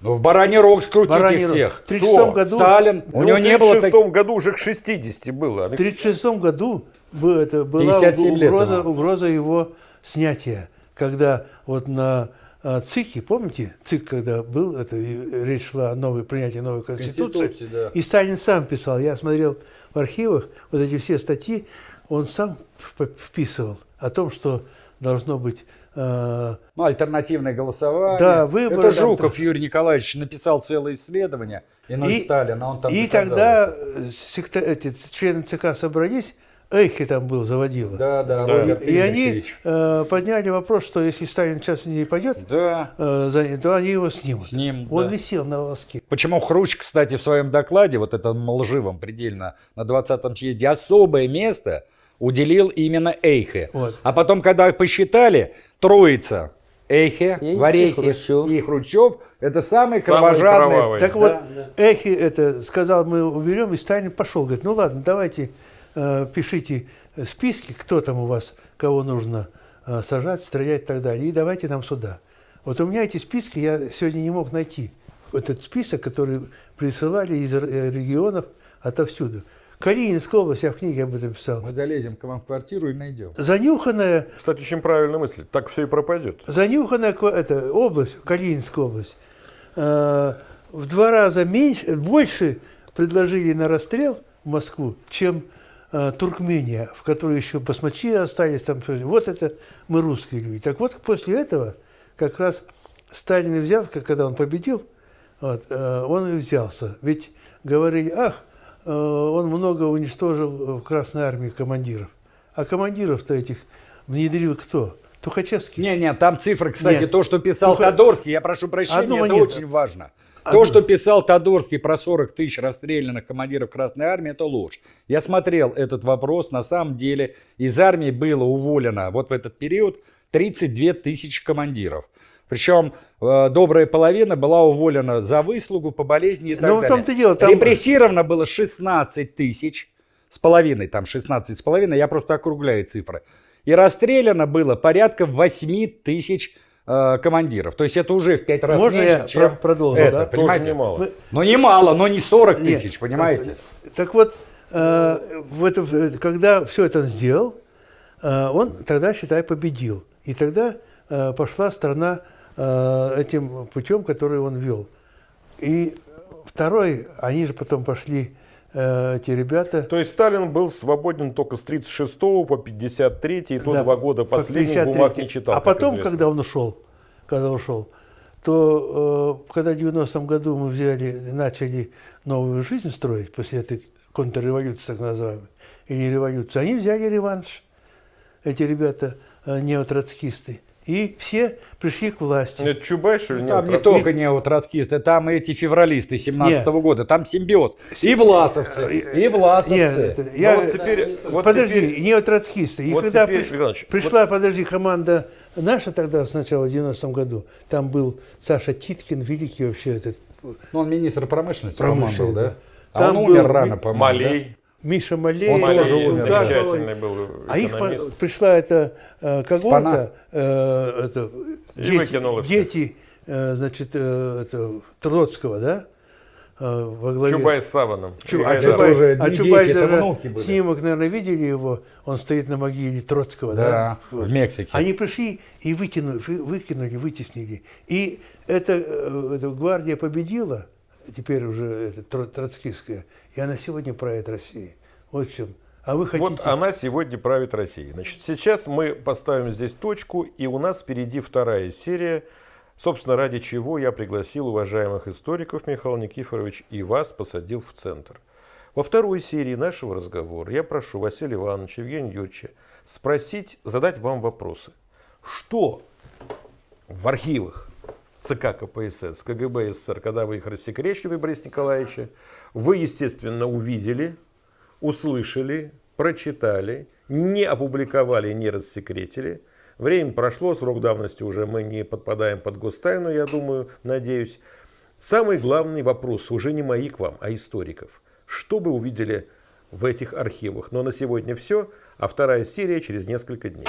Ну, в бараний рог скрутить Бараний всех. В 36 Кто? году, Сталин. У Ну, него в не было таких... 36 году уже к 60 было. в 36 году это была 57 лет угроза, угроза его снятия, когда вот на э, ЦИКе, помните, ЦИК, когда был, это речь шла о новой, принятии новой Конституции, Конституции, да. и Сталин сам писал, я смотрел в архивах вот эти все статьи, он сам вп- вписывал о том, что должно быть Ну, альтернативное голосование. Да, выборы Это там- Жуков Юрий Николаевич написал целое исследование. И, и Сталина, он там и доказал э, секта- эти члены ЦК собрались, Эйхи там был, заводила. Да, да, Да. Роберт И они э, подняли вопрос, что если Сталин сейчас не пойдет, Да. э, за- то они его снимут. Снимут, Он да. висел на волоске. Почему Хрущ, кстати, в своем докладе, вот этом лживом предельно, на 20-м съезде, особое место уделил именно Эйхе. Вот. А потом, когда посчитали, троица Эйхе, И Варейхе Хрущев. и Хрущев, это самые Самые кровожадные. кровавые. Так вот, Эхи это сказал, мы уберем, и Сталин пошел. Говорит, ну ладно, давайте э, пишите списки, кто там у вас, кого нужно э, сажать, стрелять и так далее, и давайте нам сюда. Вот у меня эти списки я сегодня не мог найти. Этот список, который присылали из р- регионов отовсюду. Калининская область, я в книге об этом писал. Мы залезем к вам в квартиру и найдем. Занюханная Кстати, очень правильная мысль. Так все и пропадет. занюханная это, область, Калининская область, э, в два раза меньше, больше предложили на расстрел в Москву, чем э, Туркмения, в которой еще басмачи остались. Там, вот это мы русские люди. Так вот, после этого как раз Сталин и взял, когда он победил, вот, э, он и взялся. Ведь говорили, ах, он много уничтожил в Красной Армии командиров. А командиров-то этих внедрил кто? Тухачевский. Не-не, там цифры, кстати, Нет. то, что писал х- Тодорский, я прошу прощения, Одну это монету. очень важно. Одну. То, что писал Тодорский про 40 тысяч расстрелянных командиров Красной Армии, это ложь. Я смотрел этот вопрос, на самом деле из армии было уволено вот в этот период 32 тысячи командиров. Причем э, добрая половина была уволена за выслугу, по болезни и так Ну, в далее. том-то и дело, там- Репрессировано было 16 тысяч с половиной, там 16 с половиной, я просто округляю цифры. И расстреляно было порядка 8 тысяч э, командиров. То есть это уже в 5 раз Можно меньше, я чем про- продолжу, это, да? Тоже понимаете? немало. Мы- Ну немало, но не 40 Нет, тысяч, понимаете? Так, так вот, э, в это, в- когда все это сделал, э, он тогда, считай, победил. И тогда э, пошла страна э, этим путем, который он вел. И второй, они же потом пошли, э, эти ребята, То есть Сталин был свободен только с 36 по 53 и то Да, два года по последних 53. бумаг не читал. А потом, известно. когда он ушел, когда ушел, то э, когда в 90-м году мы взяли, начали новую жизнь строить после этой контрреволюции, так называемой, или революции, они взяли реванш, эти ребята э, неотроцкисты, и все пришли к власти. Это Чубайш или нет? Там не только неотроцкисты, там и эти февралисты 17 года, там симбиоз. И власовцы, и власовцы. Нет, это- Ну, я, вот теперь, вот подожди, теперь- неотроцкисты. И вот когда теперь, приш- пришла, подожди, команда наша тогда, сначала в 90-м году, там был Саша Титкин, великий вообще этот Ну, он министр промышленности, Промышленности, был, да? да. А Там он был умер Ми- рано, по-моему. Малей. Миша Малей. Он тоже умер, замечательный был А их по- экономист. пришла эта э, когорта, э, это, дети, дети э, значит, э, это, Троцкого, да? э, во главе. Чубай с Саваном. Чу- а. Чубай, тоже а Чубай дети, это даже внуки были. снимок, наверное, видели его, он стоит на могиле Троцкого, да? Да, в Мексике. Они пришли и выкинули, вы- выкинули, вытеснили. И эта, э, эта гвардия победила, теперь уже это, тро- троцкистская, и она сегодня правит Россией. Вот в чем. А вы хотите... Вот она сегодня правит Россией. Значит, сейчас мы поставим здесь точку, и у нас впереди вторая серия, собственно, ради чего я пригласил уважаемых историков, Михаил Никифорович, и вас посадил в центр. Во второй серии нашего разговора я прошу Василия Ивановича, Евгения Юрьевича спросить, задать вам вопросы. Что в архивах ЦК КПСС, КГБ СССР, когда вы их рассекречивали, Борис Николаевича, вы, естественно, увидели, услышали, прочитали, не опубликовали, не рассекретили. Время прошло, срок давности уже мы не подпадаем под гостайну, я думаю, надеюсь. Самый главный вопрос уже не мои к вам, а историков. Что вы увидели в этих архивах? Но на сегодня все, а вторая серия через несколько дней.